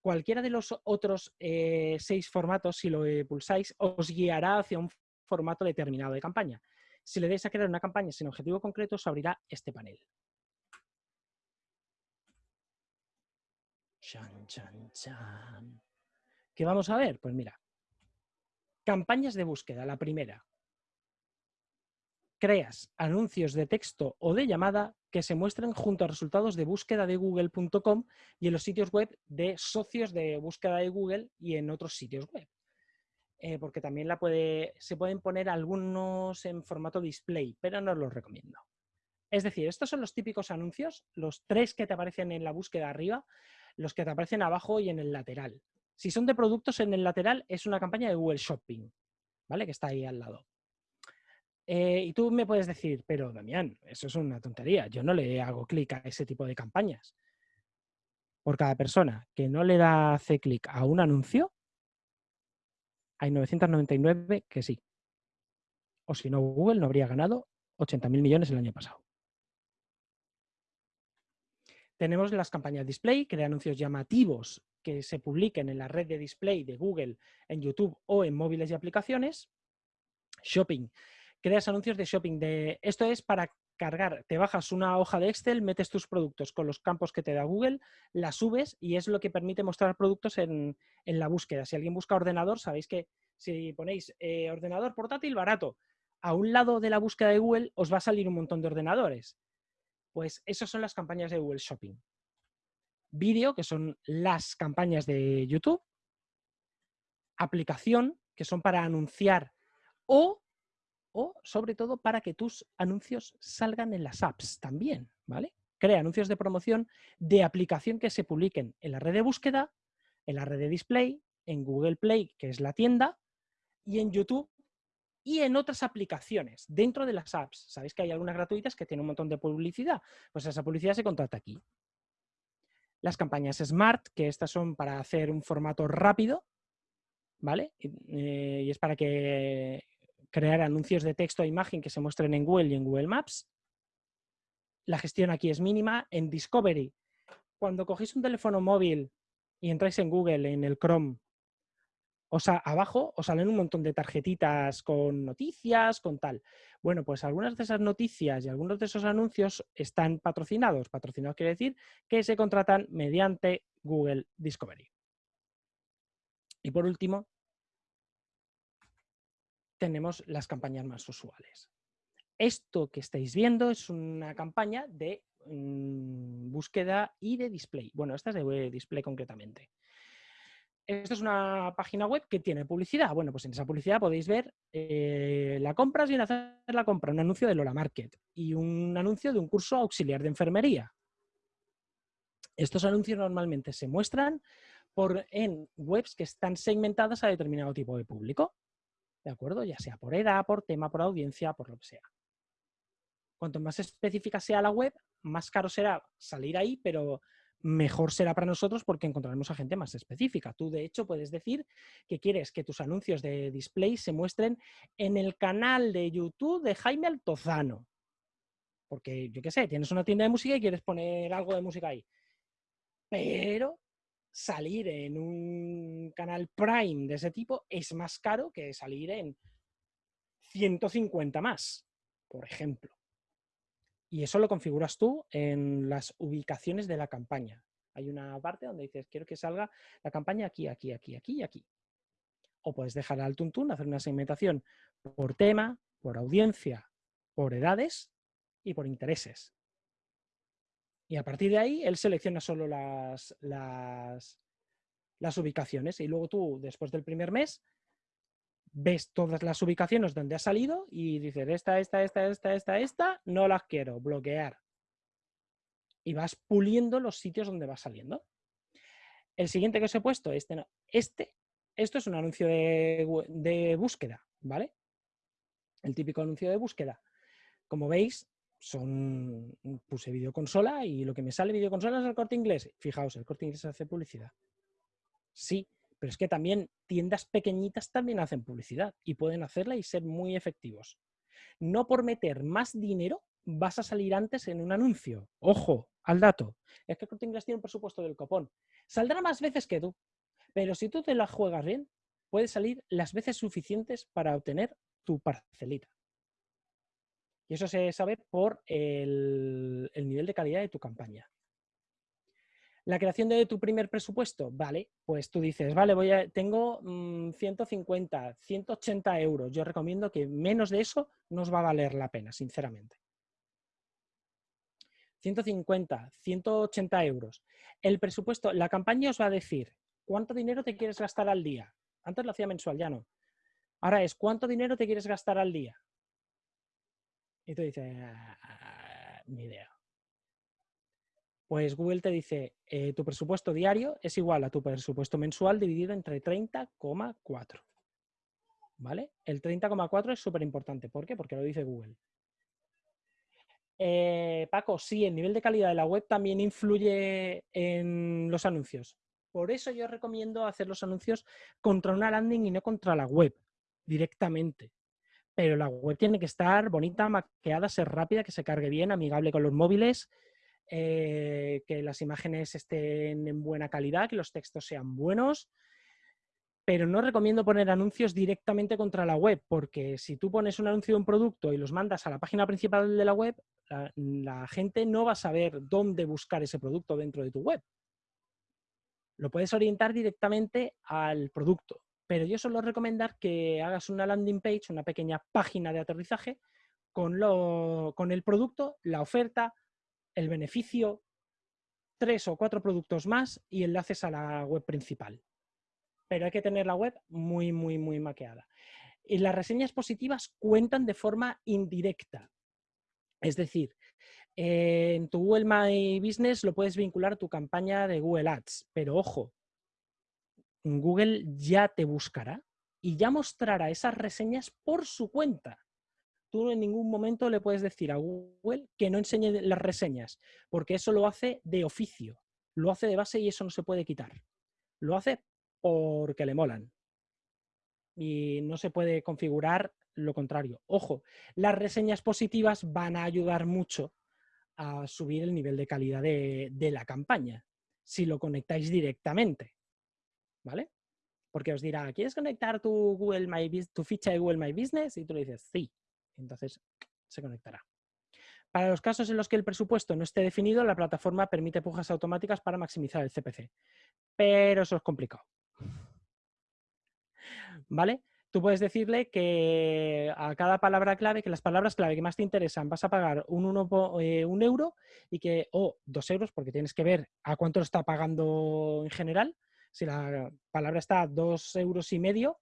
S1: cualquiera de los otros eh, seis formatos, si lo pulsáis, os guiará hacia un formato determinado de campaña. Si le dais a crear una campaña sin objetivo concreto, os abrirá este panel. Chan, chan, chan. ¿Qué vamos a ver? Pues mira, campañas de búsqueda, la primera. Creas anuncios de texto o de llamada que se muestren junto a resultados de búsqueda de google.com y en los sitios web de socios de búsqueda de Google y en otros sitios web. Eh, porque también la puede, se pueden poner algunos en formato display, pero no los recomiendo. Es decir, estos son los típicos anuncios, los tres que te aparecen en la búsqueda arriba, los que te aparecen abajo y en el lateral. Si son de productos en el lateral, es una campaña de Google Shopping, ¿vale? Que está ahí al lado. Eh, y tú me puedes decir, pero Damián, eso es una tontería. Yo no le hago clic a ese tipo de campañas. Por cada persona que no le da hace clic a un anuncio, hay 999 que sí. O si no, Google no habría ganado 80.000 millones el año pasado. Tenemos las campañas display, que de anuncios llamativos que se publiquen en la red de display de Google, en YouTube o en móviles y aplicaciones. Shopping. Creas anuncios de shopping. De... Esto es para cargar, te bajas una hoja de Excel, metes tus productos con los campos que te da Google, la subes y es lo que permite mostrar productos en, la búsqueda. Si alguien busca ordenador, sabéis que si ponéis eh, ordenador portátil barato, a un lado de la búsqueda de Google os va a salir un montón de ordenadores. Pues esas son las campañas de Google Shopping. Vídeo, que son las campañas de YouTube. Aplicación, que son para anunciar o, o sobre todo para que tus anuncios salgan en las apps también, ¿vale? Crea anuncios de promoción de aplicación que se publiquen en la red de búsqueda, en la red de display, en Google Play, que es la tienda, y en YouTube, y en otras aplicaciones, dentro de las apps. Sabéis que hay algunas gratuitas que tienen un montón de publicidad. Pues esa publicidad se contrata aquí. Las campañas Smart, que estas son para hacer un formato rápido, ¿vale? Eh, y es para que crear anuncios de texto e imagen que se muestren en Google y en Google Maps. La gestión aquí es mínima. En Discovery, cuando cogéis un teléfono móvil y entráis en Google, en el Chrome, o sea, abajo os salen un montón de tarjetitas con noticias, con tal. Bueno, pues algunas de esas noticias y algunos de esos anuncios están patrocinados. Patrocinados quiere decir que se contratan mediante Google Discovery. Y por último, tenemos las campañas más usuales. Esto que estáis viendo es una campaña de mm, búsqueda y de display. Bueno, esta es de display concretamente. Esto es una página web que tiene publicidad. Bueno, pues en esa publicidad podéis ver eh, la compra sin hacer la compra, un anuncio de Lola Market y un anuncio de un curso auxiliar de enfermería. Estos anuncios normalmente se muestran por, en webs que están segmentadas a determinado tipo de público. ¿De acuerdo? Ya sea por edad, por tema, por audiencia, por lo que sea. Cuanto más específica sea la web, más caro será salir ahí, pero mejor será para nosotros porque encontraremos a gente más específica. Tú, de hecho, puedes decir que quieres que tus anuncios de display se muestren en el canal de YouTube de Jaime Altozano. Porque, yo qué sé, tienes una tienda de música y quieres poner algo de música ahí. Pero salir en un canal Prime de ese tipo es más caro que salir en 150 más, por ejemplo. Y eso lo configuras tú en las ubicaciones de la campaña. Hay una parte donde dices, quiero que salga la campaña aquí, aquí, aquí, aquí y aquí. O puedes dejar al tuntún, hacer una segmentación por tema, por audiencia, por edades y por intereses. Y a partir de ahí, él selecciona solo las, las, ubicaciones. Y luego tú, después del primer mes, ves todas las ubicaciones donde ha salido y dices, esta, esta, esta, esta, esta, esta, no las quiero, bloquear. Y vas puliendo los sitios donde va saliendo. El siguiente que os he puesto, este, no, este, esto es un anuncio de, de búsqueda, ¿vale? El típico anuncio de búsqueda. Como veis, son puse videoconsola y lo que me sale videoconsola es el corte inglés. Fijaos, el corte inglés hace publicidad. Sí, pero es que también tiendas pequeñitas también hacen publicidad y pueden hacerla y ser muy efectivos. No por meter más dinero vas a salir antes en un anuncio. Ojo, al dato. Es que el corte inglés tiene un presupuesto del copón. Saldrá más veces que tú, pero si tú te la juegas bien, puedes salir las veces suficientes para obtener tu parcelita. Y eso se sabe por el, nivel de calidad de tu campaña. La creación de tu primer presupuesto, vale, pues tú dices, vale, voy a, tengo 150, mm, 180 euros. Yo recomiendo que menos de eso no os va a valer la pena, sinceramente. 150, 180 euros. El presupuesto, la campaña os va a decir cuánto dinero te quieres gastar al día. Antes lo hacía mensual, ya no. Ahora es cuánto dinero te quieres gastar al día. Y tú dices, ah, ni idea. Pues Google te dice, eh, tu presupuesto diario es igual a tu presupuesto mensual dividido entre 30,4. ¿Vale? El 30,4 es súper importante. ¿Por qué? Porque lo dice Google. Eh, Paco, sí, el nivel de calidad de la web también influye en los anuncios. Por eso yo recomiendo hacer los anuncios contra una landing y no contra la web directamente pero la web tiene que estar bonita, maqueada, ser rápida, que se cargue bien, amigable con los móviles, eh, que las imágenes estén en buena calidad, que los textos sean buenos, pero no recomiendo poner anuncios directamente contra la web, porque si tú pones un anuncio de un producto y los mandas a la página principal de la web, la gente no va a saber dónde buscar ese producto dentro de tu web. Lo puedes orientar directamente al producto pero yo suelo recomendar que hagas una landing page, una pequeña página de aterrizaje con, lo, con el producto, la oferta, el beneficio, tres o cuatro productos más y enlaces a la web principal. Pero hay que tener la web muy, muy, muy maqueada. Y las reseñas positivas cuentan de forma indirecta. Es decir, en tu Google My Business lo puedes vincular a tu campaña de Google Ads, pero ojo, Google ya te buscará y ya mostrará esas reseñas por su cuenta. Tú en ningún momento le puedes decir a Google que no enseñe las reseñas, porque eso lo hace de oficio, lo hace de base y eso no se puede quitar. Lo hace porque le molan. Y no se puede configurar lo contrario. Ojo, las reseñas positivas van a ayudar mucho a subir el nivel de calidad de, de la campaña, si lo conectáis directamente. ¿Vale? Porque os dirá, ¿quieres conectar tu, Google My, tu ficha de Google My Business? Y tú le dices, sí. Entonces se conectará. Para los casos en los que el presupuesto no esté definido, la plataforma permite pujas automáticas para maximizar el CPC. Pero eso es complicado. ¿Vale? Tú puedes decirle que a cada palabra clave, que las palabras clave que más te interesan, vas a pagar un, eh, un euro y que, o dos euros, porque tienes que ver a cuánto lo está pagando en general, si la palabra está a dos euros y medio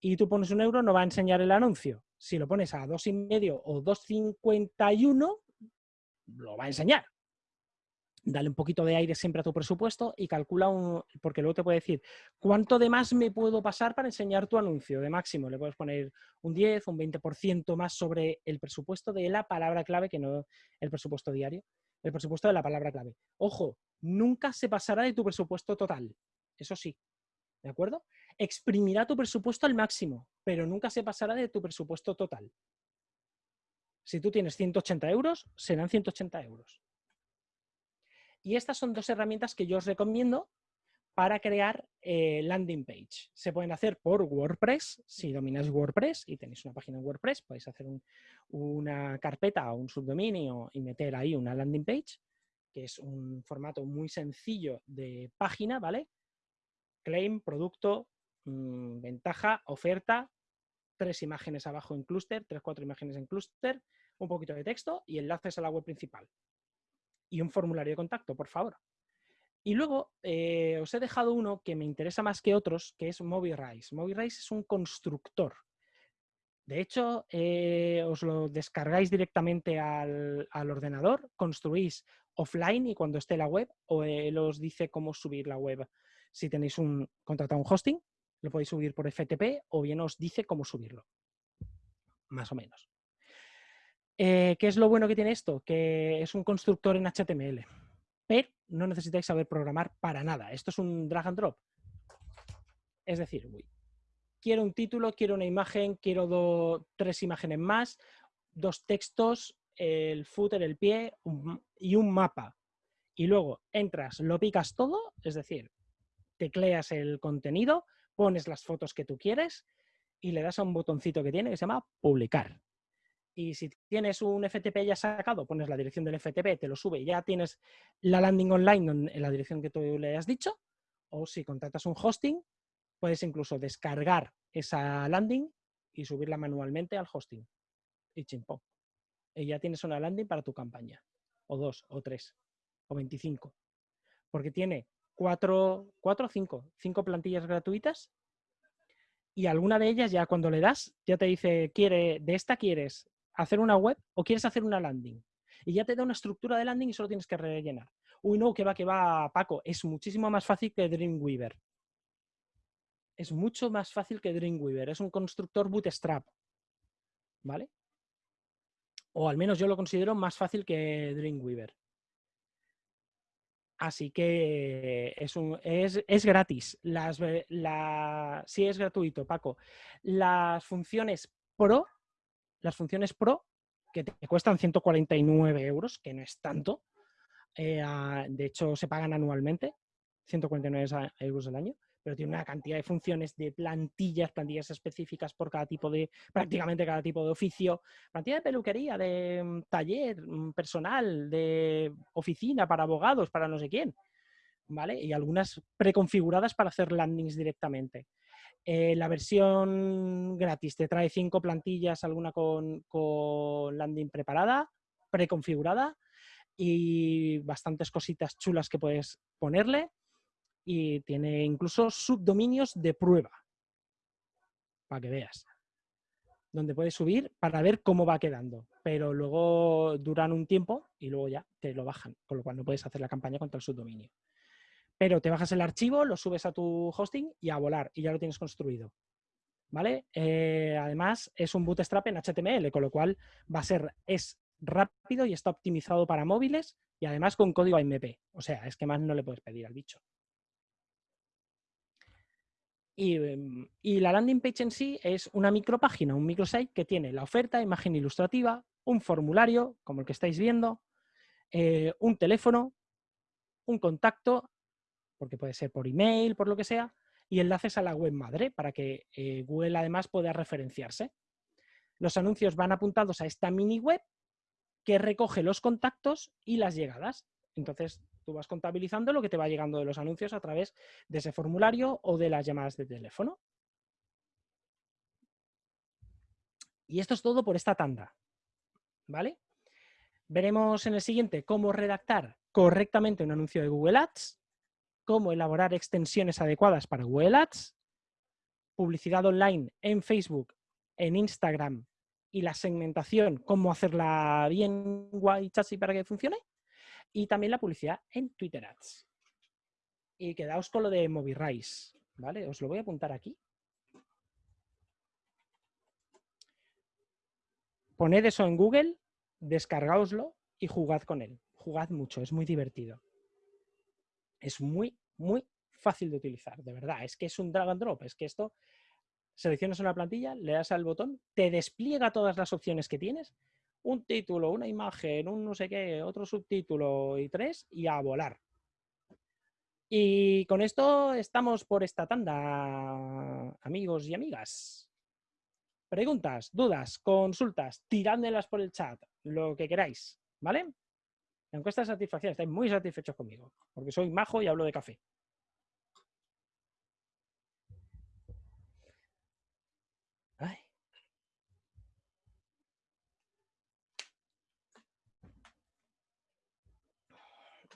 S1: y tú pones un euro, no va a enseñar el anuncio. Si lo pones a dos y medio o 2,51, lo va a enseñar. Dale un poquito de aire siempre a tu presupuesto y calcula un, porque luego te puede decir, ¿cuánto de más me puedo pasar para enseñar tu anuncio de máximo? Le puedes poner un 10, un 20% más sobre el presupuesto de la palabra clave, que no el presupuesto diario, el presupuesto de la palabra clave. Ojo, nunca se pasará de tu presupuesto total eso sí, ¿de acuerdo? Exprimirá tu presupuesto al máximo, pero nunca se pasará de tu presupuesto total. Si tú tienes 180 euros, serán 180 euros. Y estas son dos herramientas que yo os recomiendo para crear eh, landing page. Se pueden hacer por WordPress, si domináis WordPress y tenéis una página en WordPress, podéis hacer una carpeta o un subdominio y meter ahí una landing page, que es un formato muy sencillo de página, ¿vale? Claim, producto, mm, ventaja, oferta, tres imágenes abajo en clúster, tres, cuatro imágenes en clúster, un poquito de texto y enlaces a la web principal. Y un formulario de contacto, por favor. Y luego eh, os he dejado uno que me interesa más que otros, que es MobiRise. MobiRise es un constructor. De hecho, eh, os lo descargáis directamente al, ordenador, construís offline y cuando esté la web, o él os dice cómo subir la web. Si tenéis un contratado un hosting, lo podéis subir por FTP o bien os dice cómo subirlo. Más o menos. Eh, ¿Qué es lo bueno que tiene esto? Que es un constructor en HTML pero no necesitáis saber programar para nada. Esto es un drag and drop. Es decir, quiero un título, quiero una imagen, quiero tres imágenes más, dos textos, el footer, el pie y un mapa. Y luego entras, lo picas todo, es decir, tecleas el contenido, pones las fotos que tú quieres y le das a un botoncito que tiene que se llama publicar y si tienes un FTP ya sacado, pones la dirección del FTP, te lo sube y ya tienes la landing online en la dirección que tú le has dicho. O si contratas un hosting, puedes incluso descargar esa landing y subirla manualmente al hosting. Y chimpó. Y ya tienes una landing para tu campaña. O dos, o tres, o 25. Porque tiene cuatro, cuatro o cinco, cinco plantillas gratuitas y alguna de ellas ya cuando le das, ya te dice, quiere, de esta quieres hacer una web o quieres hacer una landing. Y ya te da una estructura de landing y solo tienes que rellenar. Uy, no, que va, que va, Paco. Es muchísimo más fácil que Dreamweaver. Es mucho más fácil que Dreamweaver. Es un constructor bootstrap. ¿Vale? O al menos yo lo considero más fácil que Dreamweaver. Así que es, un, es, gratis. Las, la, sí es gratuito, Paco. Las funciones Pro las funciones Pro, que te cuestan 149 euros, que no es tanto, eh, de hecho se pagan anualmente, 149 euros al año, pero tiene una cantidad de funciones de plantillas, plantillas específicas por cada tipo de, prácticamente cada tipo de oficio, plantilla de peluquería, de mm, taller mm, personal, de oficina para abogados, para no sé quién, ¿vale? Y algunas preconfiguradas para hacer landings directamente. Eh, la versión gratis te trae cinco plantillas, alguna con, landing preparada, preconfigurada y bastantes cositas chulas que puedes ponerle. Y tiene incluso subdominios de prueba, para que veas, donde puedes subir para ver cómo va quedando. Pero luego duran un tiempo y luego ya te lo bajan, con lo cual no puedes hacer la campaña contra el subdominio pero te bajas el archivo, lo subes a tu hosting y a volar, y ya lo tienes construido. ¿Vale? Eh, además, es un bootstrap en HTML, con lo cual va a ser, es rápido y está optimizado para móviles y además con código AMP. O sea, es que más no le puedes pedir al bicho. Y, em, y, la landing page en sí es una micropágina, un microsite que tiene la oferta, imagen ilustrativa, un formulario, como el que estáis viendo, eh, un teléfono, un contacto porque puede ser por email, por lo que sea, y enlaces a la web madre para que eh, Google además pueda referenciarse. Los anuncios van apuntados a esta mini web que recoge los contactos y las llegadas. Entonces, tú vas contabilizando lo que te va llegando de los anuncios a través de ese formulario o de las llamadas de teléfono. Y esto es todo por esta tanda. ¿Vale? Veremos en el siguiente cómo redactar correctamente un anuncio de Google Ads, cómo elaborar extensiones adecuadas para Google Ads, publicidad online en Facebook, en Instagram y la segmentación, cómo hacerla bien guay chachi para que funcione, y también la publicidad en Twitter Ads. Y quedaos con lo de MobiRise, ¿vale? Os lo voy a apuntar aquí. Poned eso en Google, descargaoslo y jugad con él. Jugad mucho, es muy divertido. Es muy, muy fácil de utilizar, de verdad. Es que es un drag and drop, es que esto, seleccionas una plantilla, le das al botón, te despliega todas las opciones que tienes, un título, una imagen, un no sé qué, otro subtítulo y tres, y a volar. Y con esto estamos por esta tanda, amigos y amigas. Preguntas, dudas, consultas, tirándolas por el chat, lo que queráis, ¿vale? Encuesta de satisfacción, estáis muy satisfechos conmigo, porque soy majo y hablo de café.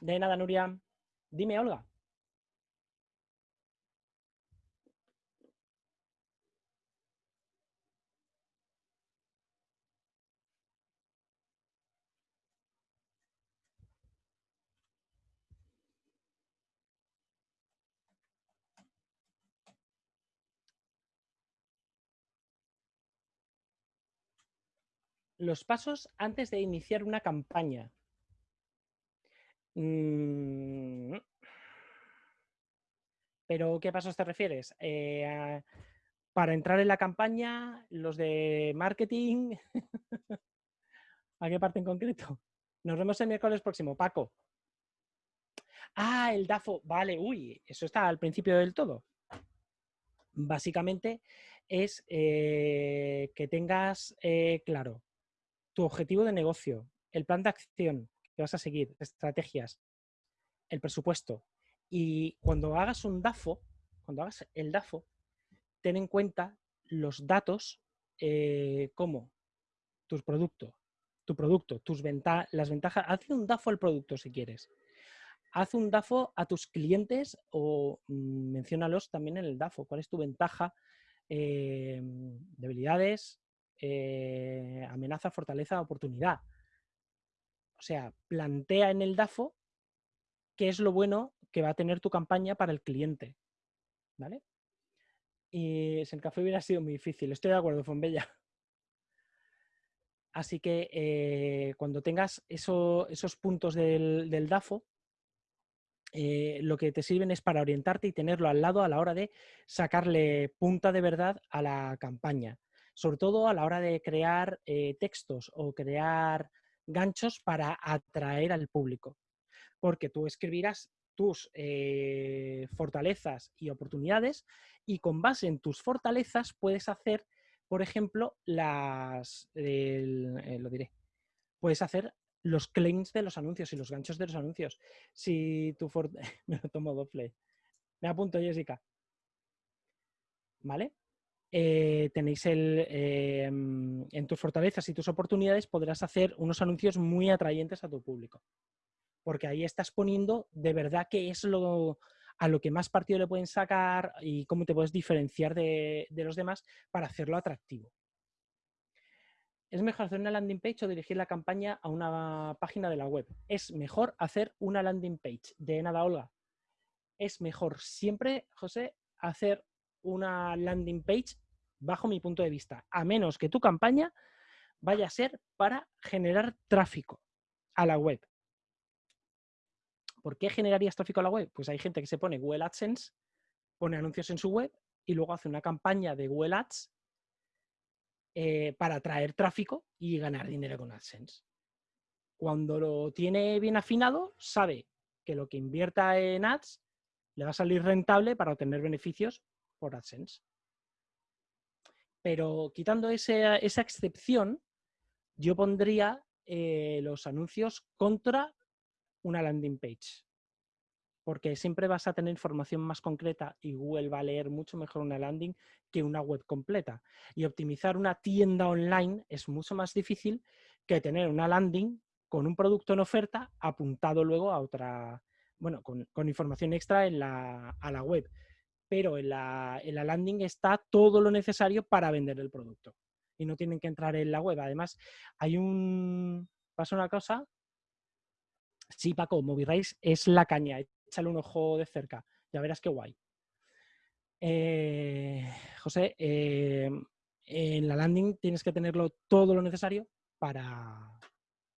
S1: De nada, Nuria. Dime, Olga. Los pasos antes de iniciar una campaña. Mm. Pero, ¿qué pasos te refieres? Eh, para entrar en la campaña, los de marketing. ¿A qué parte en concreto? Nos vemos el miércoles próximo, Paco. Ah, el DAFO. Vale, uy, eso está al principio del todo. Básicamente es eh, que tengas eh, claro tu objetivo de negocio, el plan de acción, que vas a seguir, estrategias, el presupuesto. Y cuando hagas un DAFO, cuando hagas el DAFO, ten en cuenta los datos eh, como tus productos, tu producto, tus las ventajas. Haz un DAFO al producto si quieres. Haz un DAFO a tus clientes o mm, menciónalos también en el DAFO. ¿Cuál es tu ventaja? Eh, debilidades, eh, amenaza, fortaleza, oportunidad. O sea, plantea en el DAFO qué es lo bueno que va a tener tu campaña para el cliente. ¿Vale? Y si el café hubiera sido muy difícil, estoy de acuerdo, Fonbella. Así que eh, cuando tengas esos puntos del, DAFO, eh, lo que te sirven es para orientarte y tenerlo al lado a la hora de sacarle punta de verdad a la campaña. Sobre todo a la hora de crear eh, textos o crear ganchos para atraer al público. Porque tú escribirás tus eh, fortalezas y oportunidades y con base en tus fortalezas puedes hacer, por ejemplo, las, eh, lo diré, puedes hacer los claims de los anuncios y los ganchos de los anuncios. Si tu me lo tomo doble. Me apunto, Jessica. ¿Vale? Eh, tenéis el, em, en tus fortalezas y tus oportunidades podrás hacer unos anuncios muy atrayentes a tu público. Porque ahí estás poniendo de verdad qué es lo a lo que más partido le pueden sacar y cómo te puedes diferenciar de, de los demás para hacerlo atractivo. ¿Es mejor hacer una landing page o dirigir la campaña a una página de la web? Es mejor hacer una landing page. De nada, Olga. Es mejor siempre, José, hacer una landing page bajo mi punto de vista, a menos que tu campaña vaya a ser para generar tráfico a la web. ¿Por qué generarías tráfico a la web? Pues hay gente que se pone Google AdSense, pone anuncios en su web y luego hace una campaña de Google Ads eh, para atraer tráfico y ganar dinero con AdSense. Cuando lo tiene bien afinado, sabe que lo que invierta en ads le va a salir rentable para obtener beneficios por AdSense. Pero quitando esa excepción, yo pondría eh, los anuncios contra una landing page. Porque siempre vas a tener información más concreta y Google va a leer mucho mejor una landing que una web completa. Y optimizar una tienda online es mucho más difícil que tener una landing con un producto en oferta apuntado luego a otra, bueno, con, información extra en la, a la web pero en la, landing está todo lo necesario para vender el producto. Y no tienen que entrar en la web. Además, hay un... Pasa una cosa. Sí, Paco, MobiRace es la caña. Échale un ojo de cerca. Ya verás qué guay. Eh, José, eh, en la landing tienes que tenerlo todo lo necesario para,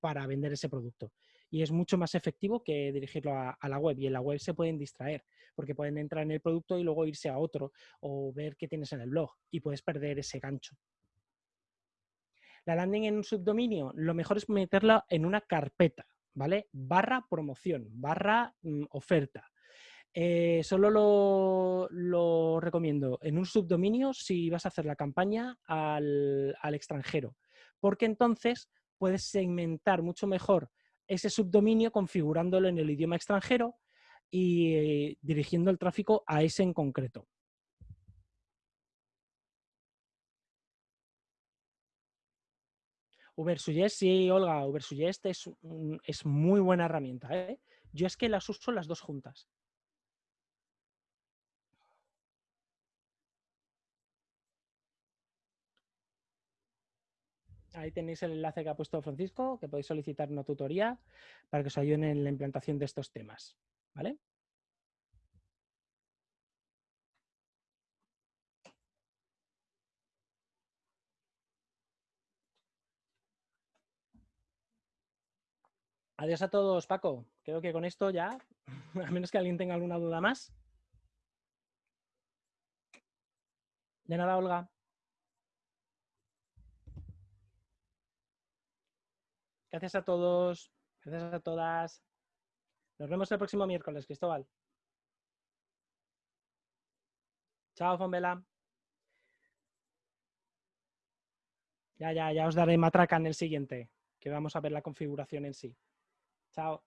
S1: para vender ese producto y es mucho más efectivo que dirigirlo a, la web. Y en la web se pueden distraer, porque pueden entrar en el producto y luego irse a otro o ver qué tienes en el blog y puedes perder ese gancho. La landing en un subdominio, lo mejor es meterla en una carpeta, ¿vale? Barra promoción, barra mm, oferta. Eh, solo lo, lo, recomiendo en un subdominio si vas a hacer la campaña al, al extranjero, porque entonces puedes segmentar mucho mejor ese subdominio configurándolo en el idioma extranjero y eh, dirigiendo el tráfico a ese en concreto. Ubersuggest, sí, Olga, Ubersuggest es, es muy buena herramienta. ¿eh? Yo es que las uso las dos juntas. Ahí tenéis el enlace que ha puesto Francisco, que podéis solicitar una tutoría para que os ayuden en la implantación de estos temas. ¿Vale? Adiós a todos, Paco. Creo que con esto ya, a menos que alguien tenga alguna duda más. De nada, Olga. Gracias a todos. Gracias a todas. Nos vemos el próximo miércoles, Cristóbal. Chao, Fonbela. Ya, ya, ya os daré matraca en el siguiente, que vamos a ver la configuración en sí. Chao.